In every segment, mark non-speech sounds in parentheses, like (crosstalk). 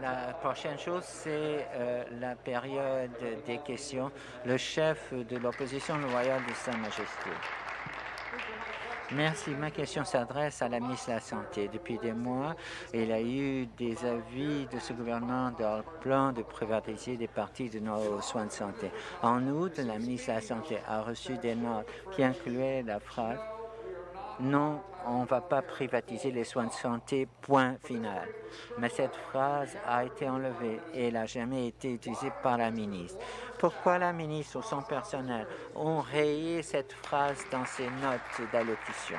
la prochaine chose, c'est euh, la période des questions. Le chef de l'opposition loyale de Sa Majesté. Merci. Ma question s'adresse à la ministre de la Santé. Depuis des mois, il y a eu des avis de ce gouvernement dans le plan de privatiser des parties de nos soins de santé. En août, la ministre de la Santé a reçu des notes qui incluaient la phrase non, on ne va pas privatiser les soins de santé, point final. Mais cette phrase a été enlevée et elle n'a jamais été utilisée par la ministre. Pourquoi la ministre ou son personnel ont rayé cette phrase dans ses notes d'allocution?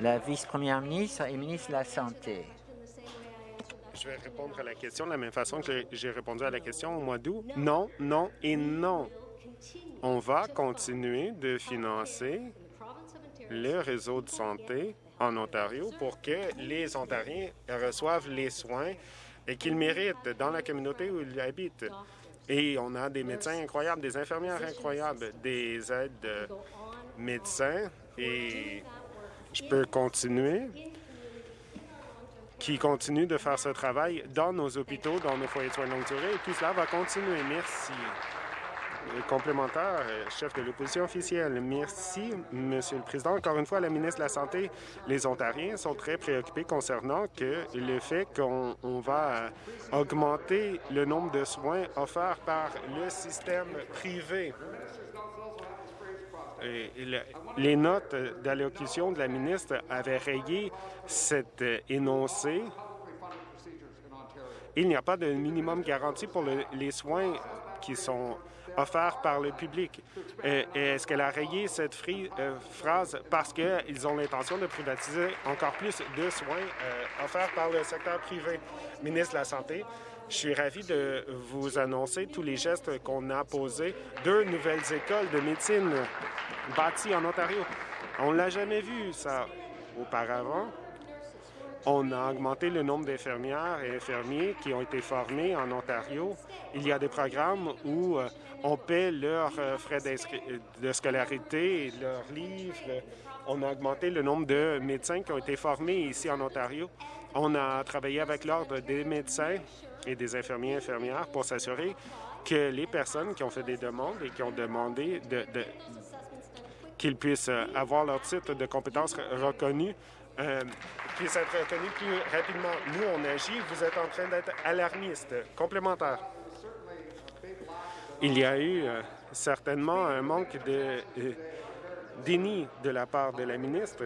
La vice-première ministre et ministre de la Santé. Je vais répondre à la question de la même façon que j'ai répondu à la question au mois d'août. Non, non et non. On va continuer de financer le réseau de santé en Ontario pour que les Ontariens reçoivent les soins qu'ils méritent dans la communauté où ils habitent. Et on a des médecins incroyables, des infirmières incroyables, des aides médecins et je peux continuer qui continuent de faire ce travail dans nos hôpitaux, dans nos foyers de soins de longue durée et tout cela va continuer. Merci complémentaire, euh, chef de l'opposition officielle. Merci, Monsieur le Président. Encore une fois, la ministre de la Santé, les Ontariens sont très préoccupés concernant le fait qu'on va euh, augmenter le nombre de soins offerts par le système privé. Les notes d'allocution de la ministre avaient rayé cet euh, énoncé. Il n'y a pas de minimum garanti pour les soins qui sont offert par le public. Est-ce qu'elle a rayé cette euh, phrase? Parce qu'ils ont l'intention de privatiser encore plus de soins euh, offerts par le secteur privé? Ministre de la Santé, je suis ravi de vous annoncer tous les gestes qu'on a posés. Deux nouvelles écoles de médecine bâties en Ontario. On ne l'a jamais vu, ça, auparavant. On a augmenté le nombre d'infirmières et infirmiers qui ont été formés en Ontario. Il y a des programmes où euh, on paie leurs euh, frais de scolarité, leurs livres. On a augmenté le nombre de médecins qui ont été formés ici en Ontario. On a travaillé avec l'Ordre des médecins et des infirmiers et infirmières pour s'assurer que les personnes qui ont fait des demandes et qui ont demandé de, qu'ils puissent euh, avoir leur titre de compétence reconnu euh, être reconnu plus rapidement. Nous, on agit. Vous êtes en train d'être alarmiste. Complémentaire. Il y a eu euh, certainement un manque de euh, déni de la part de la ministre.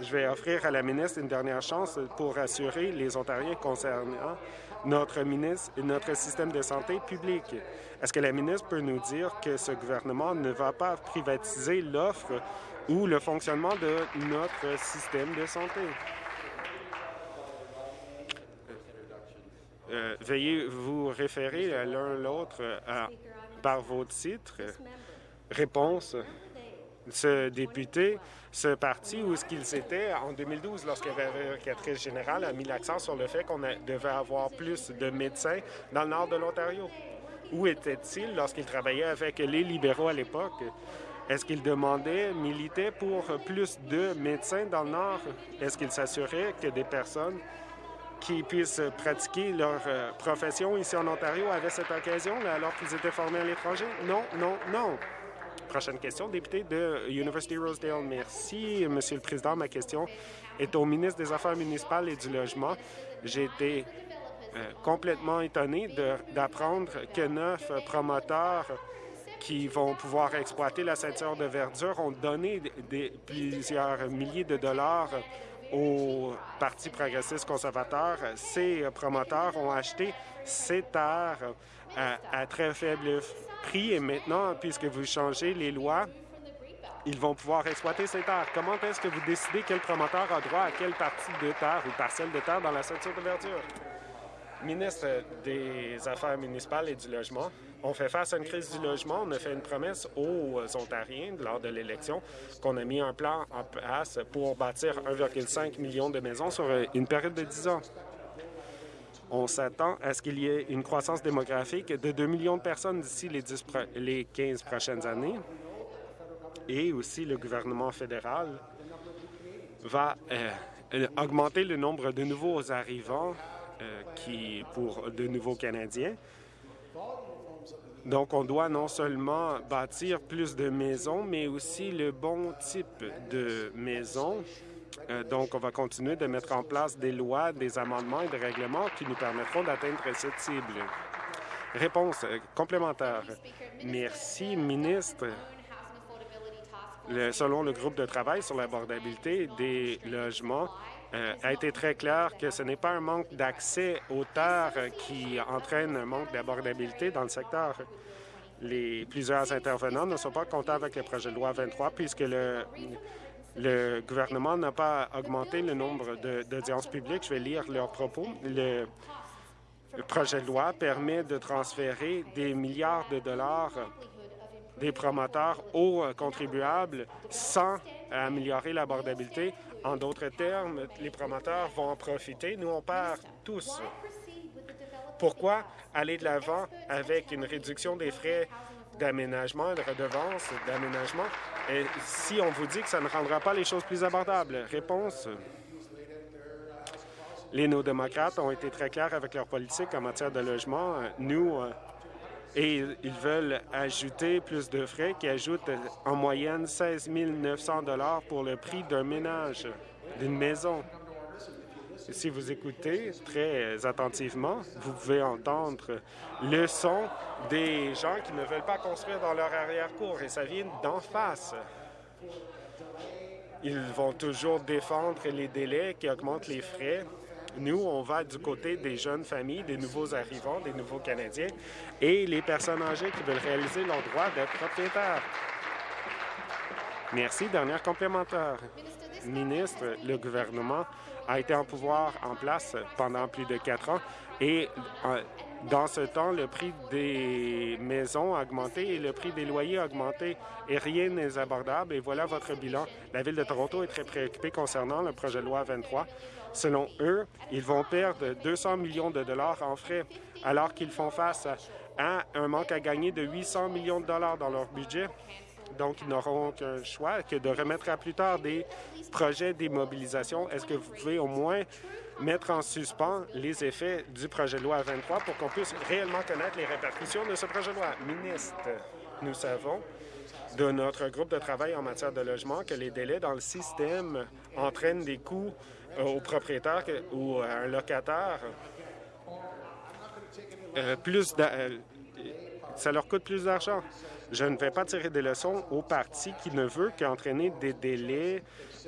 Je vais offrir à la ministre une dernière chance pour assurer les Ontariens concernant notre, ministre, notre système de santé publique. Est-ce que la ministre peut nous dire que ce gouvernement ne va pas privatiser l'offre ou le fonctionnement de notre système de santé. Euh, veuillez vous référer l'un l'autre par vos titres. Réponse. Ce député, ce parti, où est-ce qu'ils étaient en 2012 lorsque la générale a mis l'accent sur le fait qu'on devait avoir plus de médecins dans le nord de l'Ontario. Où était-il lorsqu'il travaillait avec les libéraux à l'époque? Est-ce qu'il demandait, militait pour plus de médecins dans le Nord? Est-ce qu'il s'assurait que des personnes qui puissent pratiquer leur euh, profession ici en Ontario avaient cette occasion alors qu'ils étaient formés à l'étranger? Non, non, non. Prochaine question, député de University Rosedale. Merci, Monsieur le Président. Ma question est au ministre des Affaires municipales et du Logement. J'ai été euh, complètement étonné d'apprendre que neuf promoteurs qui vont pouvoir exploiter la ceinture de verdure ont donné des, plusieurs milliers de dollars au Parti progressiste conservateur. Ces promoteurs ont acheté ces terres à, très faible prix et maintenant, puisque vous changez les lois, ils vont pouvoir exploiter ces terres. Comment est-ce que vous décidez quel promoteur a droit à quelle partie de terre ou parcelle de terre dans la ceinture de verdure? Ministre des Affaires municipales et du Logement, on fait face à une crise du logement. On a fait une promesse aux Ontariens lors de l'élection qu'on a mis un plan en place pour bâtir 1,5 million de maisons sur une période de 10 ans. On s'attend à ce qu'il y ait une croissance démographique de 2 millions de personnes d'ici les, les 15 prochaines années. Et aussi, le gouvernement fédéral va euh, augmenter le nombre de nouveaux arrivants qui, pour de nouveaux Canadiens. Donc, on doit non seulement bâtir plus de maisons, mais aussi le bon type de maisons. Euh, donc, on va continuer de mettre en place des lois, des amendements et des règlements qui nous permettront d'atteindre cette cible. Réponse euh, complémentaire. Merci, ministre. selon le groupe de travail sur l'abordabilité des logements, euh, a été très clair que ce n'est pas un manque d'accès aux terres qui entraîne un manque d'abordabilité dans le secteur. Les plusieurs intervenants ne sont pas contents avec le projet de loi 23 puisque le, le gouvernement n'a pas augmenté le nombre d'audiences publiques. Je vais lire leurs propos. Le, le projet de loi permet de transférer des milliards de dollars des promoteurs aux contribuables sans améliorer l'abordabilité en d'autres termes, les promoteurs vont en profiter. Nous, on perd tous. Pourquoi aller de l'avant avec une réduction des frais d'aménagement et de redevances d'aménagement? Si on vous dit que ça ne rendra pas les choses plus abordables? Réponse. Les néo-démocrates ont été très clairs avec leur politique en matière de logement. Nous, euh, et ils veulent ajouter plus de frais qui ajoutent en moyenne 16 900 pour le prix d'un ménage, d'une maison. Si vous écoutez très attentivement, vous pouvez entendre le son des gens qui ne veulent pas construire dans leur arrière-cour, et ça vient d'en face. Ils vont toujours défendre les délais qui augmentent les frais nous, on va du côté des jeunes familles, des nouveaux arrivants, des nouveaux Canadiens et les personnes âgées qui veulent réaliser leur droit d'être propriétaires. Merci. Dernière complémentaire. Ministre, le gouvernement a été en pouvoir en place pendant plus de quatre ans et euh, dans ce temps, le prix des maisons a augmenté et le prix des loyers a augmenté et rien n'est abordable. Et voilà votre bilan. La Ville de Toronto est très préoccupée concernant le projet de loi 23. Selon eux, ils vont perdre 200 millions de dollars en frais alors qu'ils font face à un manque à gagner de 800 millions de dollars dans leur budget. Donc, ils n'auront qu'un choix que de remettre à plus tard des projets d'immobilisation. Est-ce que vous pouvez au moins mettre en suspens les effets du projet de loi 23 pour qu'on puisse réellement connaître les répercussions de ce projet de loi? Ministre, nous savons de notre groupe de travail en matière de logement que les délais dans le système entraînent des coûts euh, aux propriétaires ou à un locataire. Euh, plus euh, ça leur coûte plus d'argent. Je ne vais pas tirer des leçons au parti qui ne veut qu'entraîner des délais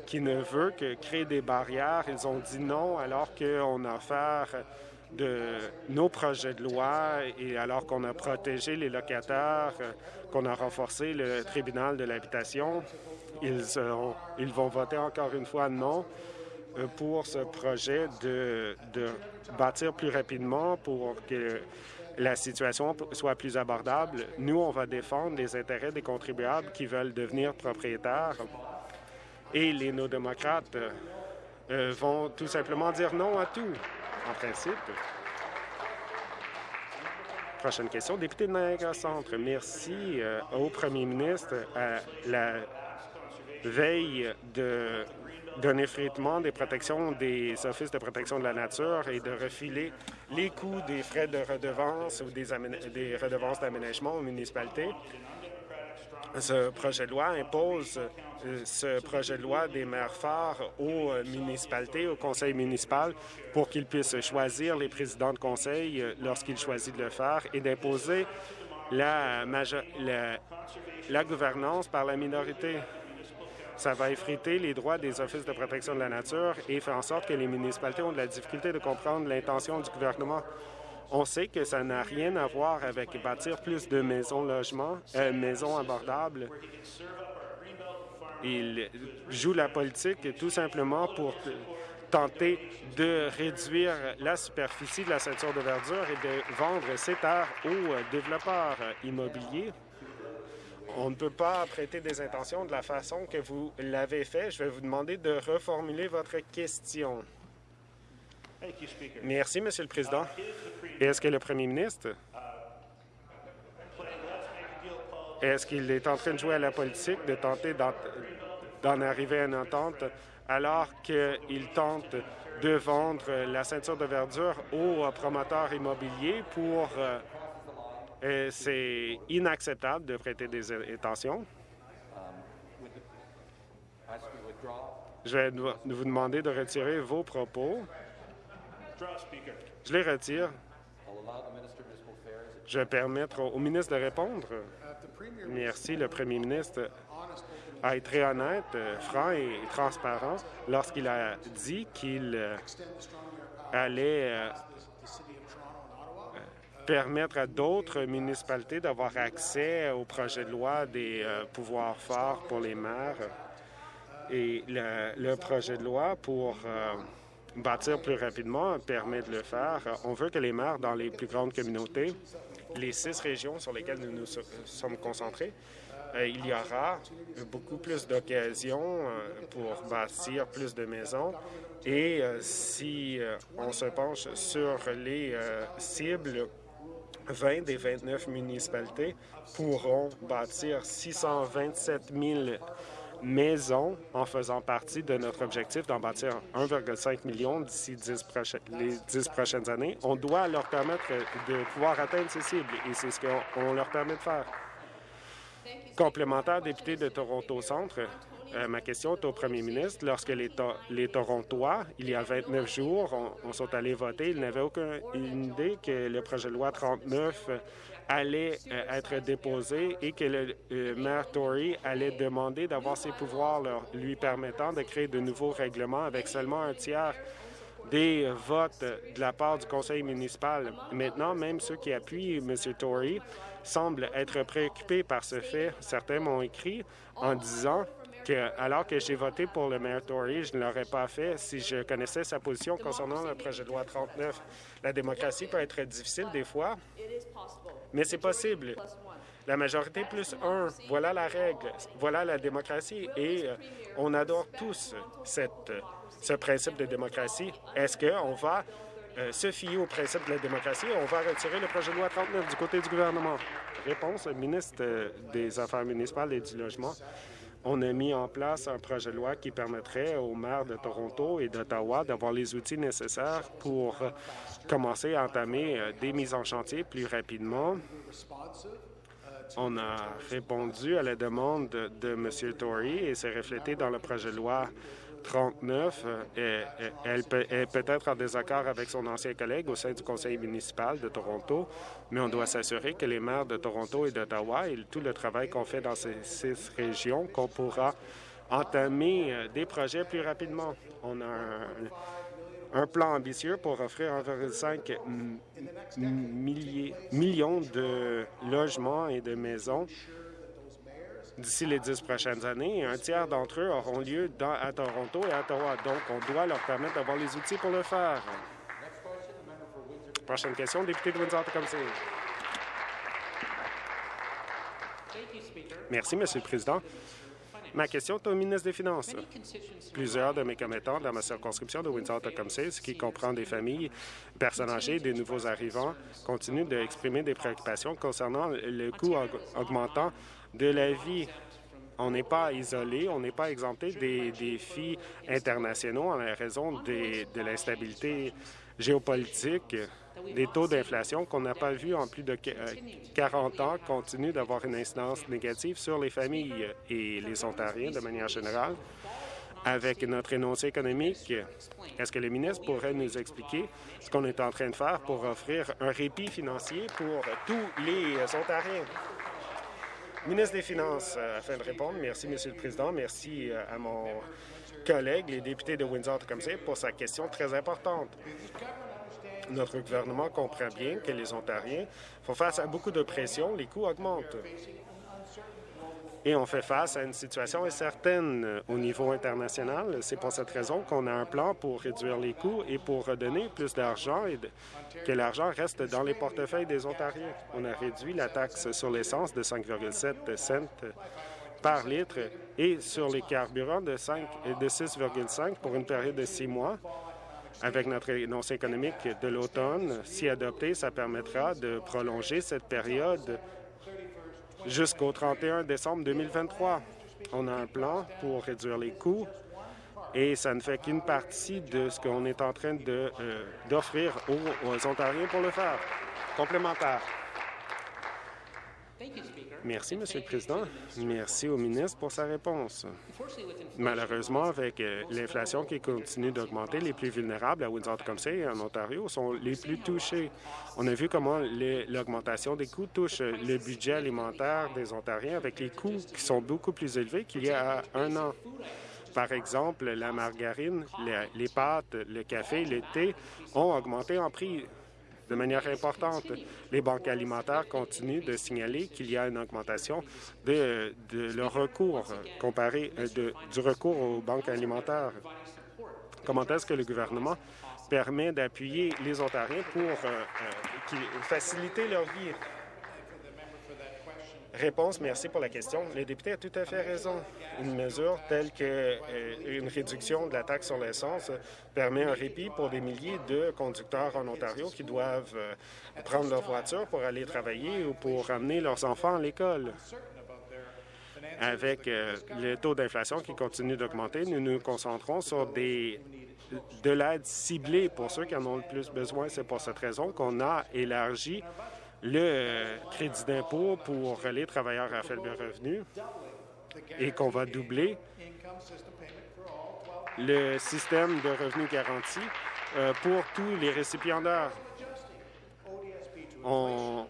qui ne veut que créer des barrières. Ils ont dit non alors qu'on a affaire de nos projets de loi et alors qu'on a protégé les locataires, qu'on a renforcé le tribunal de l'habitation. Ils, vont voter encore une fois non pour ce projet de, de bâtir plus rapidement pour que la situation soit plus abordable. Nous, on va défendre les intérêts des contribuables qui veulent devenir propriétaires et les néo-démocrates euh, vont tout simplement dire non à tout, en principe. Prochaine question, député de Niagara Centre. Merci euh, au premier ministre à la veille d'un effritement des protections des offices de protection de la nature et de refiler les coûts des frais de redevance ou des, des redevances d'aménagement aux municipalités. Ce projet de loi impose euh, ce projet de loi des maires phares aux municipalités, au conseil municipal, pour qu'ils puissent choisir les présidents de conseil euh, lorsqu'ils choisissent de le faire et d'imposer la, la gouvernance par la minorité. Ça va effriter les droits des offices de protection de la nature et faire en sorte que les municipalités ont de la difficulté de comprendre l'intention du gouvernement. On sait que ça n'a rien à voir avec bâtir plus de maisons logements, euh, maisons abordables. Il joue la politique tout simplement pour tenter de réduire la superficie de la ceinture de verdure et de vendre ces terres aux développeurs immobiliers. On ne peut pas prêter des intentions de la façon que vous l'avez fait. Je vais vous demander de reformuler votre question. Merci, Monsieur le Président. Est-ce que le premier ministre est-ce qu'il est en train de jouer à la politique, de tenter d'en arriver à une entente alors qu'il tente de vendre la ceinture de verdure aux promoteurs immobiliers pour... Euh, c'est inacceptable de prêter des intentions. Je vais vous demander de retirer vos propos. Je les retire. Je vais permettre au ministre de répondre. Merci. Le premier ministre a été très honnête, franc et transparent lorsqu'il a dit qu'il euh, allait euh, permettre à d'autres municipalités d'avoir accès au projet de loi des euh, pouvoirs forts pour les maires et le, projet de loi pour bâtir plus rapidement permet de le faire. On veut que les maires dans les plus grandes communautés, les six régions sur lesquelles nous nous sommes concentrés, euh, il y aura beaucoup plus d'occasions euh, pour bâtir plus de maisons. Et euh, si on se penche sur les cibles, 20 des 29 municipalités pourront bâtir 627 000 maisons en faisant partie de notre objectif d'en bâtir 1,5 million d'ici les 10 prochaines années. On doit leur permettre de pouvoir atteindre ces cibles et c'est ce qu'on leur permet de faire. Complémentaire député de Toronto Centre, euh, ma question est au premier ministre. Lorsque les, Torontois, il y a 29 jours, on, sont allés voter, ils n'avaient aucune idée que le projet de loi 39 allait euh, être déposé et que le, maire Tory allait demander d'avoir ses pouvoirs lui permettant de créer de nouveaux règlements avec seulement un tiers des votes de la part du conseil municipal. Maintenant, même ceux qui appuient M. Tory semblent être préoccupés par ce fait. Certains m'ont écrit en disant alors que j'ai voté pour le maire Tory, je ne l'aurais pas fait si je connaissais sa position concernant le projet de loi 39. La démocratie peut être difficile des fois, mais c'est possible. La majorité plus un, voilà la règle, voilà la démocratie et euh, on adore tous ce principe de démocratie. Est-ce qu'on va euh, se fier au principe de la démocratie? On va retirer le projet de loi 39 du côté du gouvernement? Réponse, ministre euh, des Affaires municipales et du Logement. On a mis en place un projet de loi qui permettrait aux maires de Toronto et d'Ottawa d'avoir les outils nécessaires pour commencer à entamer euh, des mises en chantier plus rapidement. On a répondu à la demande de M. Tory et c'est reflété dans le projet de loi 39, euh, elle est peut-être en désaccord avec son ancien collègue au sein du conseil municipal de Toronto, mais on doit s'assurer que les maires de Toronto et d'Ottawa et tout le travail qu'on fait dans ces six régions, qu'on pourra entamer euh, des projets plus rapidement. On a un, plan ambitieux pour offrir 1,5 millions de logements et de maisons d'ici les dix prochaines années. Un tiers d'entre eux auront lieu à Toronto et à Ottawa. Donc, on doit leur permettre d'avoir les outils pour le faire. Prochaine question, député de Windsor-Tecumseh. Merci, Monsieur le Président. Ma question est au ministre des Finances. Plusieurs de mes commettants dans ma circonscription de Windsor-Tecumseh, qui comprend des familles, personnes âgées et des nouveaux arrivants, continuent d'exprimer des préoccupations concernant le coût augmentant de la vie. On n'est pas isolé, on n'est pas exempté des défis internationaux en raison de l'instabilité géopolitique, des taux d'inflation qu'on n'a pas vus en plus de 40 ans continuent d'avoir une incidence négative sur les familles et les Ontariens de manière générale. Avec notre énoncé économique, est-ce que le ministre pourrait nous expliquer ce qu'on est en train de faire pour offrir un répit financier pour tous les Ontariens? Ministre des Finances, euh, afin de répondre, merci, Monsieur le Président. Merci euh, à mon collègue, les députés de Windsor-Tecumseh, pour sa question très importante. Notre gouvernement comprend bien que les Ontariens font face à beaucoup de pression, les coûts augmentent et on fait face à une situation incertaine euh, au niveau international. C'est pour cette raison qu'on a un plan pour réduire les coûts et pour redonner plus d'argent et que l'argent reste dans les portefeuilles des Ontariens. On a réduit la taxe sur l'essence de 5,7 cents par litre et sur les carburants de, 5, de 6,5 pour une période de six mois. Avec notre énoncé économique de l'automne, si adopté, ça permettra de prolonger cette période jusqu'au 31 décembre 2023. On a un plan pour réduire les coûts et ça ne fait qu'une partie de ce qu'on est en train euh, d'offrir aux, aux Ontariens pour le faire. Complémentaire. Merci, Monsieur le Président. Merci au ministre pour sa réponse. Malheureusement, avec euh, l'inflation qui continue d'augmenter, les plus vulnérables à Windsor-Tecumseh et en Ontario sont les plus touchés. On a vu comment l'augmentation des coûts touche le budget alimentaire des Ontariens avec les coûts qui sont beaucoup plus élevés qu'il y a un an. Par exemple, la margarine, les pâtes, le café, le thé ont augmenté en prix de manière importante. Les banques alimentaires continuent de signaler qu'il y a une augmentation de, leur recours comparé euh, de, du recours aux banques alimentaires. Comment est-ce que le gouvernement permet d'appuyer les Ontariens pour euh, euh, faciliter leur vie? Réponse, merci pour la question. Le député a tout à fait raison. Une mesure telle qu'une euh, réduction de la taxe sur l'essence permet un répit pour des milliers de conducteurs en Ontario qui doivent euh, prendre leur voiture pour aller travailler ou pour amener leurs enfants à l'école. Avec euh, le taux d'inflation qui continue d'augmenter, nous nous concentrons sur des de l'aide ciblée pour ceux qui en ont le plus besoin. C'est pour cette raison qu'on a élargi le crédit d'impôt pour les travailleurs à faible revenu et qu'on va doubler le système de revenus garanti euh, pour tous les récipiendaires. On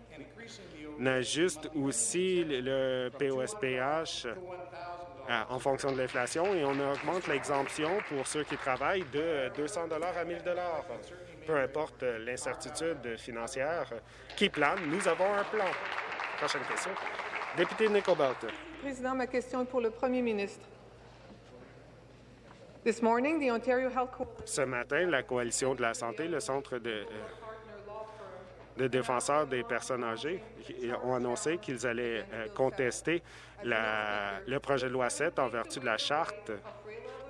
ajuste aussi le POSPH euh, en fonction de l'inflation et on augmente l'exemption pour ceux qui travaillent de 200 à 1000 peu importe l'incertitude financière qui plane, nous avons un plan. Prochaine question. Député Nickelbelt. Président, ma question est pour le premier ministre. This morning, the Ontario Health Ce matin, la Coalition de la santé, le Centre de, euh, de défenseurs des personnes âgées, ont annoncé qu'ils allaient euh, contester la, le projet de loi 7 en vertu de la charte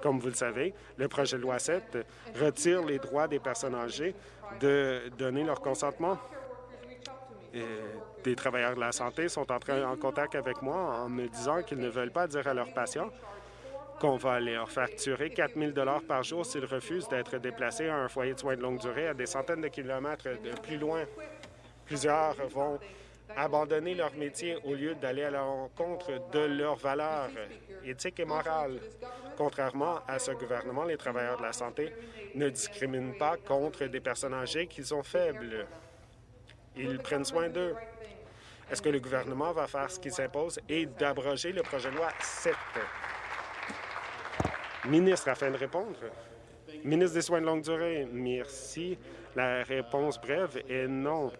comme vous le savez, le projet de loi 7 retire les droits des personnes âgées de donner leur consentement. des travailleurs de la santé sont entrés en contact avec moi en me disant qu'ils ne veulent pas dire à leurs patients qu'on va leur facturer 4 000 par jour s'ils refusent d'être déplacés à un foyer de soins de longue durée à des centaines de kilomètres de plus loin. Plusieurs vont abandonner leur métier au lieu d'aller à l'encontre de leurs valeurs éthiques et morales. Contrairement à ce gouvernement, les travailleurs de la santé ne discriminent pas contre des personnes âgées qui sont faibles. Ils prennent soin d'eux. Est-ce que le gouvernement va faire ce qui s'impose et d'abroger le projet de loi 7? Ministre, afin de répondre. Ministre des Soins de longue durée, merci. La réponse brève est non.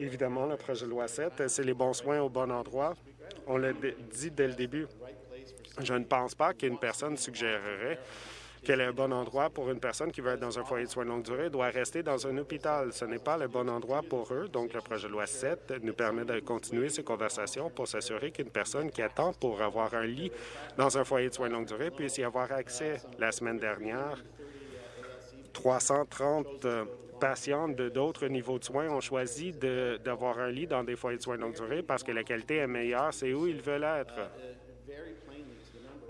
Évidemment, le projet de loi 7, c'est les bons soins au bon endroit. On l'a dit dès le début. Je ne pense pas qu'une personne suggérerait quel est un bon endroit pour une personne qui veut être dans un foyer de soins de longue durée doit rester dans un hôpital. Ce n'est pas le bon endroit pour eux. Donc, le projet de loi 7 nous permet de continuer ces conversations pour s'assurer qu'une personne qui attend pour avoir un lit dans un foyer de soins de longue durée puisse y avoir accès. La semaine dernière, 330 patients d'autres niveaux de soins ont choisi d'avoir un lit dans des foyers de soins longue durée parce que la qualité est meilleure, c'est où ils veulent être.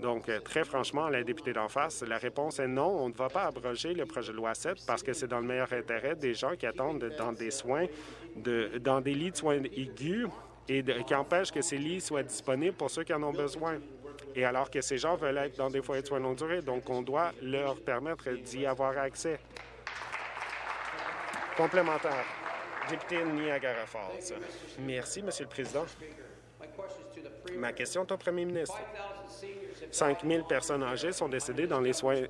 Donc, euh, très franchement, la députée d'en face, la réponse est non. On ne va pas abroger le projet de loi 7 parce que c'est dans le meilleur intérêt des gens qui attendent dans des soins, de, dans des lits de soins aigus et qui empêchent que ces lits soient disponibles pour ceux qui en ont besoin. Et alors que ces gens veulent être dans des foyers de soins longue durée, donc on doit leur permettre d'y avoir accès. Complémentaire. Député Niagara Falls. Merci, Monsieur le Président. Ma question est au premier ministre. 5 000 personnes âgées sont décédées dans les, foyers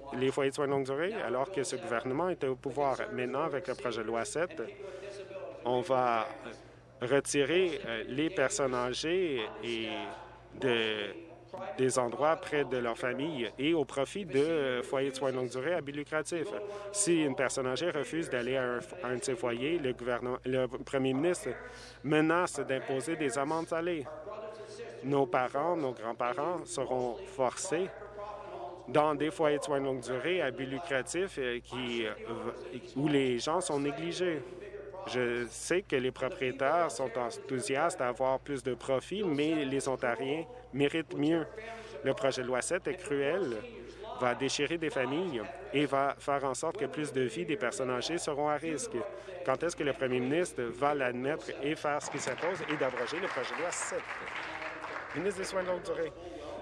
de soins de longue durée alors que ce gouvernement était au pouvoir. Maintenant, avec le projet de loi 7, on va retirer euh, les personnes âgées et de des endroits près de leur famille et au profit de foyers de soins de longue durée à but lucratif. Si une personne âgée refuse d'aller à, un, de ces foyers, le, premier ministre menace d'imposer des amendes salées. Nos parents, nos grands-parents seront forcés dans des foyers de soins de longue durée à but lucratif euh, euh, où les gens sont négligés. Je sais que les propriétaires sont enthousiastes à avoir plus de profit, mais les Ontariens méritent mieux. Le projet de loi 7 est cruel, va déchirer des familles et va faire en sorte que plus de vies des personnes âgées seront à risque. Quand est-ce que le premier ministre va l'admettre et faire ce qui s'impose et d'abroger le projet de loi 7? Ministre des Soins de longue durée.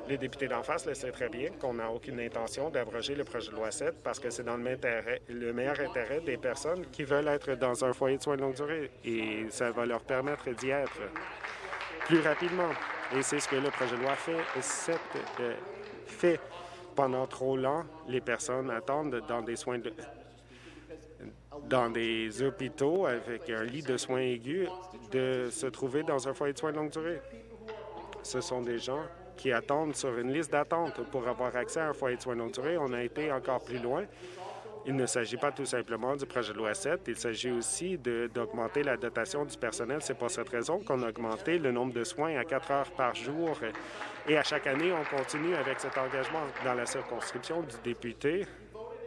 Les députés d'en face le savent très bien qu'on n'a aucune intention d'abroger le projet de loi 7 parce que c'est dans le, meilleur intérêt des personnes qui veulent être dans un foyer de soins de longue durée et ça va leur permettre d'y être plus rapidement. Et c'est ce que le projet de loi fait. 7 euh, fait pendant trop longtemps, les personnes attendent dans des soins de, dans des hôpitaux avec un lit de soins aigus de se trouver dans un foyer de soins de longue durée. Ce sont des gens qui attendent sur une liste d'attente pour avoir accès à un foyer de soins longue durée. On a été encore plus loin. Il ne s'agit pas tout simplement du projet de loi 7, il s'agit aussi d'augmenter la dotation du personnel. C'est pour cette raison qu'on a augmenté le nombre de soins à quatre heures par jour. Et à chaque année, on continue avec cet engagement. Dans la circonscription du député,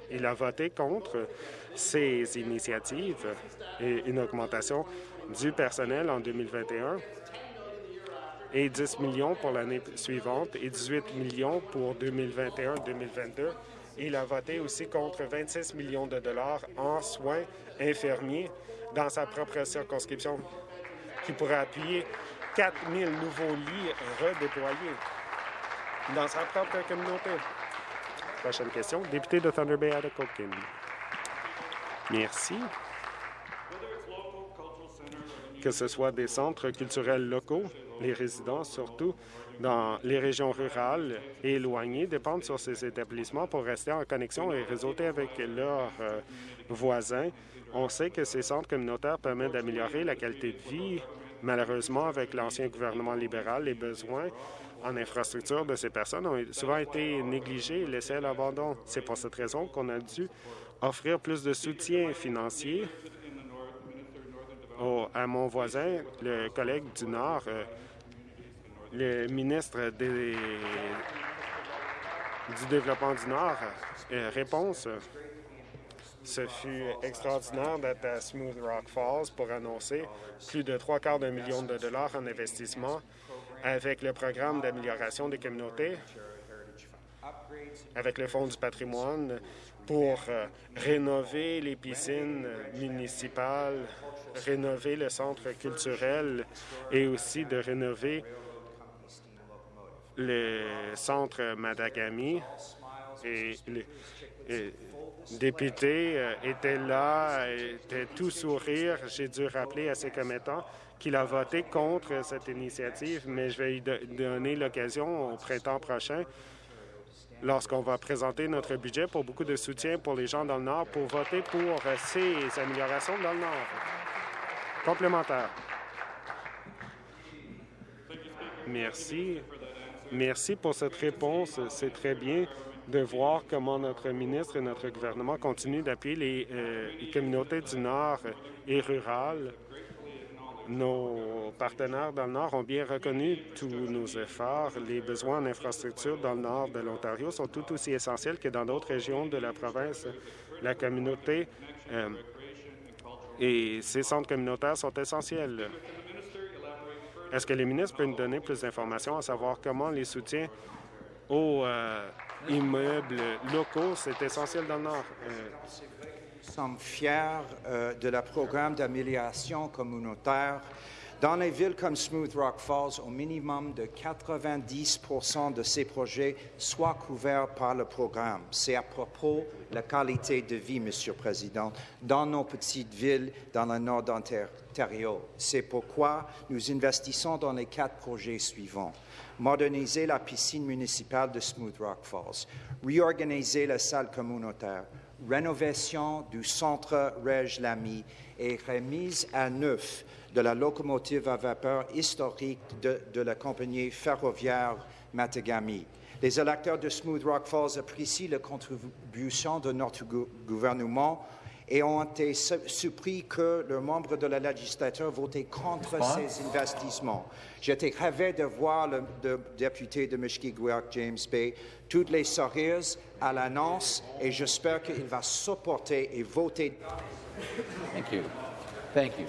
il a voté contre ces initiatives et une augmentation du personnel en 2021 et 10 millions pour l'année suivante et 18 millions pour 2021-2022. Il a voté aussi contre 26 millions de dollars en soins infirmiers dans sa propre circonscription, qui pourrait appuyer 4 000 nouveaux lits redéployés dans sa propre communauté. Prochaine question, député de Thunder Bay, Atacokin. Merci que ce soit des centres culturels locaux, les résidents, surtout dans les régions rurales et éloignées, dépendent sur ces établissements pour rester en connexion et réseauter avec leurs euh, voisins. On sait que ces centres communautaires permettent d'améliorer la qualité de vie. Malheureusement, avec l'ancien gouvernement libéral, les besoins en infrastructure de ces personnes ont souvent été négligés et laissés à l'abandon. C'est pour cette raison qu'on a dû offrir plus de soutien financier à mon voisin, le collègue du Nord, euh, le ministre du Développement du Nord, euh, réponse. Ce fut extraordinaire d'être à Smooth Rock Falls pour annoncer plus de trois quarts d'un million de dollars en investissement avec le programme d'amélioration des communautés, avec le Fonds du patrimoine, pour euh, rénover les piscines municipales, rénover le centre culturel et aussi de rénover le centre Madagami. Et les, députés euh, étaient là, étaient tout sourire. J'ai dû rappeler à ses commettants qu'il a voté contre cette initiative, mais je vais lui donner l'occasion au printemps prochain lorsqu'on va présenter notre budget pour beaucoup de soutien pour les gens dans le Nord pour voter pour ces améliorations dans le Nord. Complémentaire. Merci. Merci pour cette réponse. C'est très bien de voir comment notre ministre et notre gouvernement continuent d'appuyer les, euh, les communautés du Nord et rurales nos partenaires dans le Nord ont bien reconnu tous nos efforts. Les besoins en infrastructure dans le nord de l'Ontario sont tout aussi essentiels que dans d'autres régions de la province. La communauté euh, et ces centres communautaires sont essentiels. Est-ce que les ministres peuvent nous donner plus d'informations à savoir comment les soutiens aux euh, immeubles locaux, c'est essentiel dans le Nord? Euh, nous sommes fiers euh, de la programme d'amélioration communautaire. Dans les villes comme Smooth Rock Falls, au minimum de 90% de ces projets soient couverts par le programme. C'est à propos de la qualité de vie, Monsieur le Président, dans nos petites villes dans le nord d'Ontario. C'est pourquoi nous investissons dans les quatre projets suivants moderniser la piscine municipale de Smooth Rock Falls, réorganiser la salle communautaire, rénovation du centre Reg Lamy et remise à neuf de la locomotive à vapeur historique de, la compagnie ferroviaire Matagami. Les électeurs de Smooth Rock Falls apprécient la contribution de notre gouvernement et ont été surpris que le membre de la législature votait contre ces investissements. J'étais ravi de voir le, député de Mishkiguak, James Bay, toutes les sourires à l'annonce et j'espère qu'il va supporter et voter. Thank you. Thank you.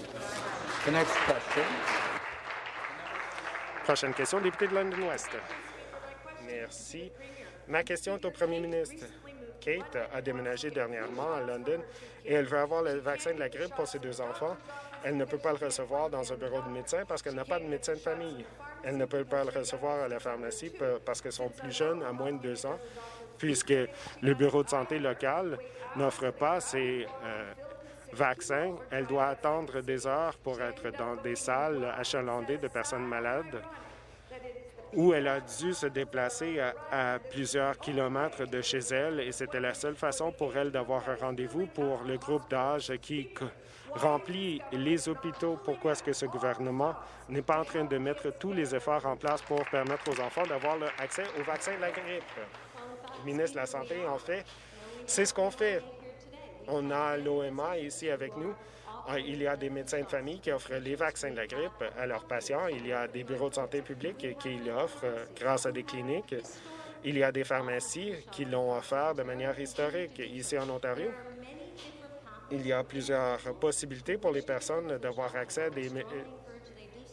Prochaine question, député de London West. Merci. Ma question est au premier ministre. Kate a déménagé dernièrement à London et elle veut avoir le vaccin de la grippe pour ses deux enfants. Elle ne peut pas le recevoir dans un bureau de médecin parce qu'elle n'a pas de médecin de famille. Elle ne peut pas le recevoir à la pharmacie parce qu'elles sont plus jeunes, à moins de deux ans, puisque le bureau de santé local n'offre pas ces euh, vaccins. Elle doit attendre des heures pour être dans des salles achalandées de personnes malades où elle a dû se déplacer à, plusieurs kilomètres de chez elle et c'était la seule façon pour elle d'avoir un rendez-vous pour le groupe d'âge qui remplit les hôpitaux. Pourquoi est-ce que ce gouvernement n'est pas en train de mettre tous les efforts en place pour permettre aux enfants d'avoir accès au vaccin de la grippe? Le ministre de la Santé, en fait, c'est ce qu'on fait. On a l'OMA ici avec nous. Ah, il y a des médecins de famille qui offrent les vaccins de la grippe à leurs patients. Il y a des bureaux de santé publics qui l'offrent euh, grâce à des cliniques. Il y a des pharmacies qui l'ont offert de manière historique ici en Ontario. Il y a plusieurs possibilités pour les personnes d'avoir accès à des, euh,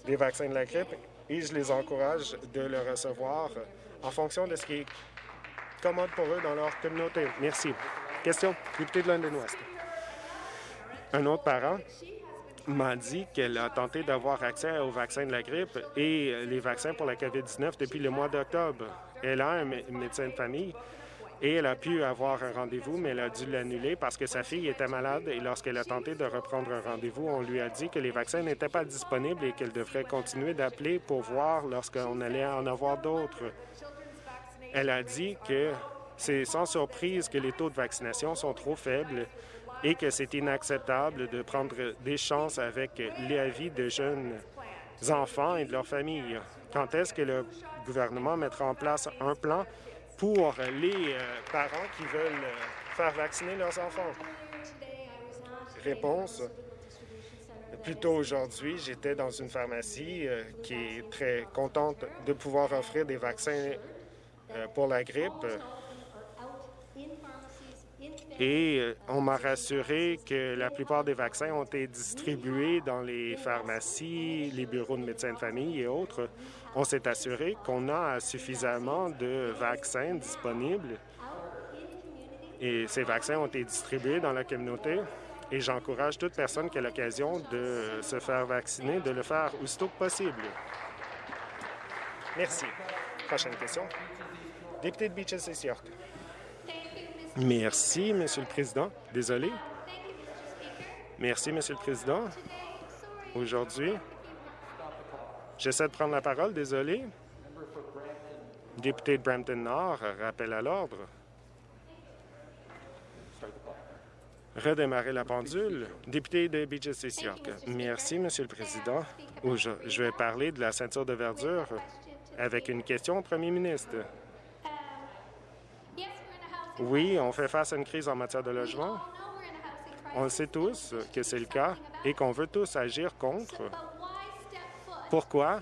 des vaccins de la grippe et je les encourage de le recevoir en fonction de ce qui est commode pour eux dans leur communauté. Merci. Question, député de London Ouest. Un autre parent m'a dit qu'elle a tenté d'avoir accès au vaccin de la grippe et les vaccins pour la COVID-19 depuis le mois d'octobre. Elle a un médecin de famille et elle a pu avoir un rendez-vous, mais elle a dû l'annuler parce que sa fille était malade et lorsqu'elle a tenté de reprendre un rendez-vous, on lui a dit que les vaccins n'étaient pas disponibles et qu'elle devrait continuer d'appeler pour voir lorsqu'on allait en avoir d'autres. Elle a dit que c'est sans surprise que les taux de vaccination sont trop faibles et que c'est inacceptable de prendre des chances avec la vie de jeunes enfants et de leurs familles. Quand est-ce que le gouvernement mettra en place un plan pour les euh, parents qui veulent euh, faire vacciner leurs enfants? Réponse. Plus tôt aujourd'hui, j'étais dans une pharmacie euh, qui est très contente de pouvoir offrir des vaccins pour la grippe et euh, on m'a rassuré que la plupart des vaccins ont été distribués dans les pharmacies, les bureaux de médecins de famille et autres. On s'est assuré qu'on a suffisamment de vaccins disponibles et ces vaccins ont été distribués dans la communauté et j'encourage toute personne qui a l'occasion de se faire vacciner de le faire aussitôt que possible. Merci. Prochaine question. Député de Beaches et York. Merci, Monsieur le Président. Désolé. Merci, Monsieur le Président. Aujourd'hui, j'essaie de prendre la parole. Désolé. Député de Brampton-Nord, rappel à l'ordre. Redémarrer la pendule. Député de Beaches York. Merci, Monsieur le Président. Je vais parler de la ceinture de verdure avec une question au Premier ministre. Oui, on fait face à une crise en matière de logement. On sait tous que c'est le cas et qu'on veut tous agir contre. Pourquoi?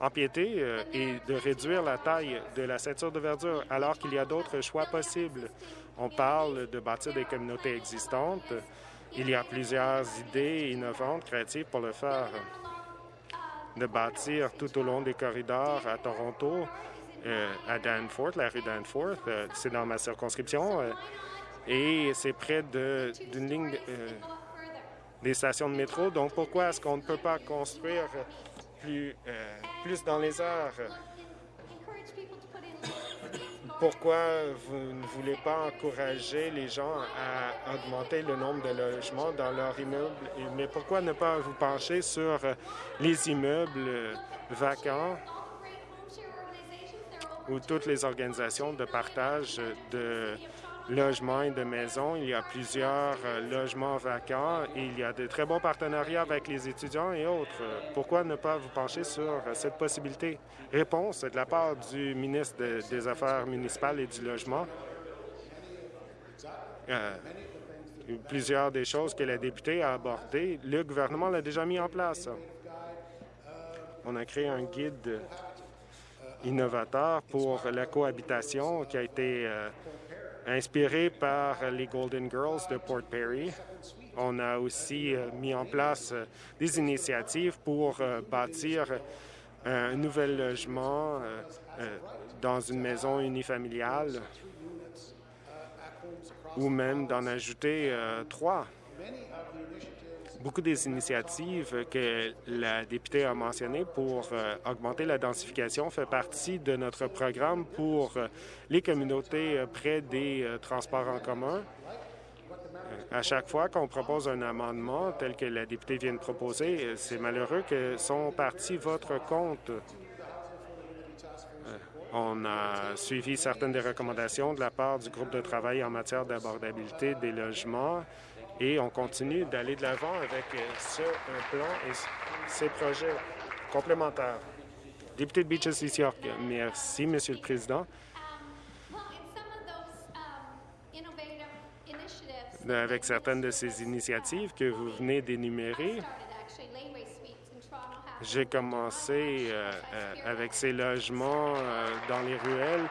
Empiéter euh, et de réduire la taille de la ceinture de verdure alors qu'il y a d'autres choix possibles? On parle de bâtir des communautés existantes. Il y a plusieurs idées innovantes, créatives pour le faire. De bâtir tout au long des corridors à Toronto à Danforth, la rue Danforth. Euh, c'est dans ma circonscription euh, et c'est près d'une ligne des stations de métro. Donc, pourquoi est-ce qu'on ne peut pas construire plus, plus dans les airs? Pourquoi vous ne voulez pas encourager les gens à augmenter le nombre de logements dans leur immeuble? Mais pourquoi ne pas vous pencher sur les immeubles vacants? Où toutes les organisations de partage de logements et de maisons. Il y a plusieurs euh, logements vacants et il y a de très bons partenariats avec les étudiants et autres. Pourquoi ne pas vous pencher sur cette possibilité? Réponse de la part du ministre des Affaires municipales et du Logement. Euh, plusieurs des choses que la députée a abordées, le gouvernement l'a déjà mis en place. On a créé un guide innovateur pour la cohabitation qui a été euh, inspiré par les Golden Girls de Port Perry. On a aussi euh, mis en place euh, des initiatives pour bâtir un nouvel logement euh, euh, dans une maison unifamiliale ou même d'en ajouter euh, trois. Beaucoup des initiatives que la députée a mentionnées pour augmenter la densification fait partie de notre programme pour les communautés près des transports en commun. À chaque fois qu'on propose un amendement tel que la députée vient de proposer, c'est malheureux que son parti votre. Euh, on a suivi certaines des recommandations de la part du groupe de travail en matière d'abordabilité des logements et on continue d'aller de l'avant avec ce plan et ces projets complémentaires. Député de Beaches East York, merci, Monsieur le Président. avec certaines de ces initiatives que vous venez d'énumérer. J'ai commencé euh, euh, avec ces logements euh, dans les ruelles.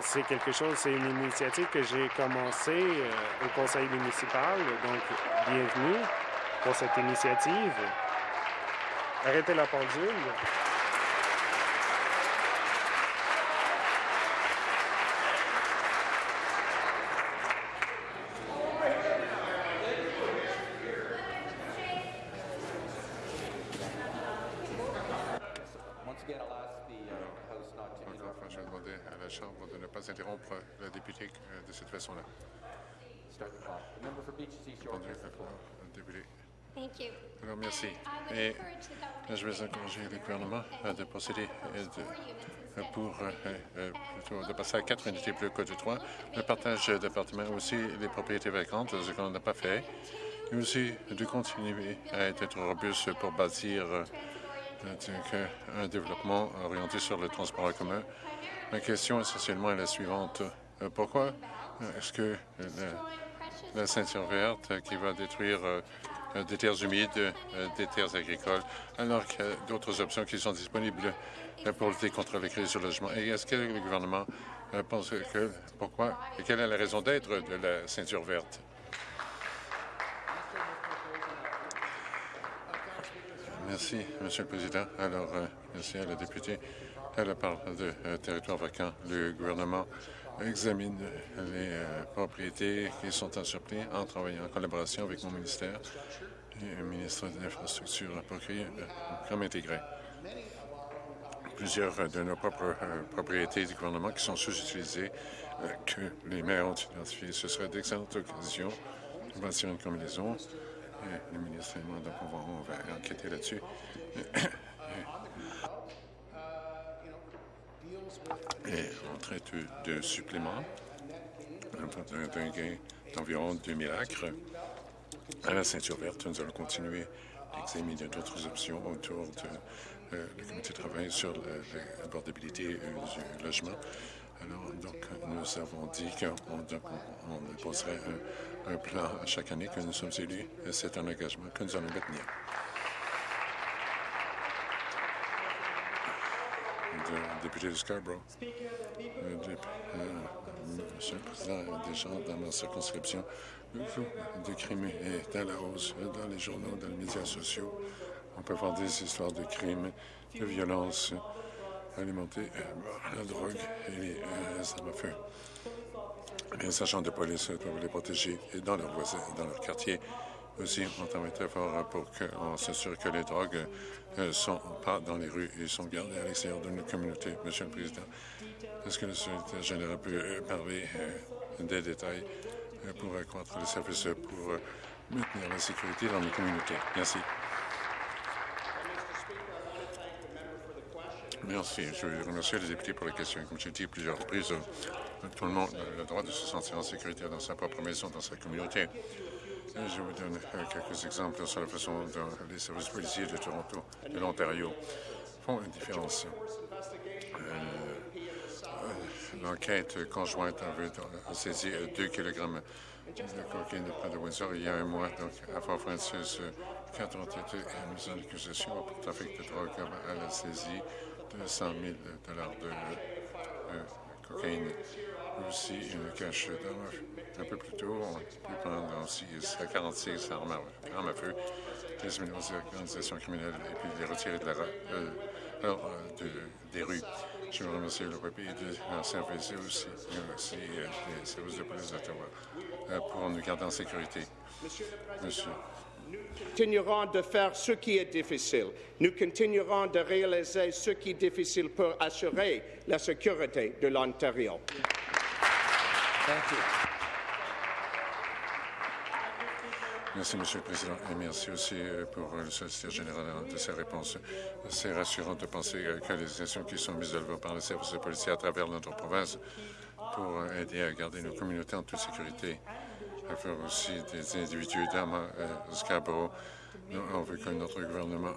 c'est quelque chose, c'est une initiative que j'ai commencée au conseil municipal. Donc, bienvenue pour cette initiative. Arrêtez la pendule. Alors, merci. Et je vais encourager le gouvernement de procéder pour de passer à quatre unités plus que de trois. Le partage d'appartements aussi, les propriétés vacantes, ce qu'on n'a pas fait. Et aussi de continuer à être robuste pour bâtir un développement orienté sur le transport en commun. Ma question essentiellement est la suivante. Pourquoi est-ce que la ceinture verte qui va détruire euh, des terres humides, euh, des terres agricoles, alors qu'il y a d'autres options qui sont disponibles euh, pour lutter contre les crises du logement. Et est-ce que le gouvernement pense que pourquoi et quelle est la raison d'être de la ceinture verte? Merci, Monsieur le Président. Alors, merci à la députée. Elle parle de territoire vacant. Le gouvernement examine les euh, propriétés qui sont en surplus en travaillant en collaboration avec mon ministère et le ministre de l'Infrastructure pour créer un programme intégré. Plusieurs de nos propres euh, propriétés du gouvernement qui sont sous-utilisées, euh, que les maires ont identifiées, ce serait d'excellentes occasions de bâtir une combinaison. Le ministre et moi, on va enquêter là-dessus. (clears throat) et on traite de suppléments d'un gain d'environ 2000 acres. À la ceinture verte, nous allons continuer d'examiner d'autres options autour de euh, comité de travail sur l'abordabilité du logement. Alors, donc, nous avons dit qu'on poserait un, un, plan chaque année que nous sommes élus. C'est un engagement que nous allons maintenir. Député de Scarborough. Euh, Monsieur le Président, des gens dans ma circonscription, le de crimes est à la hausse dans les journaux, dans les médias sociaux. On peut voir des histoires de crimes, de violences alimentées par la drogue et les armes à feu. Les agents de police doivent les protéger dans leur voisin, dans leur quartier. Aussi, on travaille très fort pour qu'on s'assure que les drogues ne euh, sont pas dans les rues et sont gardées à l'extérieur de nos communautés. Monsieur le Président, est-ce que le secrétaire général peut euh, parler euh, des détails pour accroître les services pour maintenir la sécurité dans nos communautés? Merci. Merci. Je veux remercier les députés pour la question. Comme j'ai dit plusieurs reprises, tout le monde a le droit de se sentir en sécurité dans sa propre maison, dans sa communauté. Je vous donne euh, quelques exemples sur la façon dont les services policiers de Toronto et de l'Ontario font une différence. Euh, euh, l'enquête conjointe a saisi 2 kg de cocaïne de Windsor il y a un mois. Donc, à Fort Francis, quatre ont été mis en accusation pour trafic de drogue à la saisie de 100 000 de cocaïne aussi une cache un peu plus tôt. On peut prendre aussi 46 armes à, feu, les aux organisations criminelles et puis les retirer euh, alors, des rues. Je veux remercier le PPI de service et aussi, aussi les services de police d'Ottawa pour nous garder en sécurité. Monsieur. Nous continuerons de faire ce qui est difficile. Nous continuerons de réaliser ce qui est difficile pour assurer la sécurité de l'Ontario. Merci, Monsieur le Président, et merci aussi euh, pour le solliciteur général de ses réponses. C'est rassurant de penser euh, que les actions qui sont mises à l'œuvre par les services de police à travers notre province pour aider à garder nos communautés en toute sécurité, à faire aussi des individus dans euh, Scarborough. On veut que notre gouvernement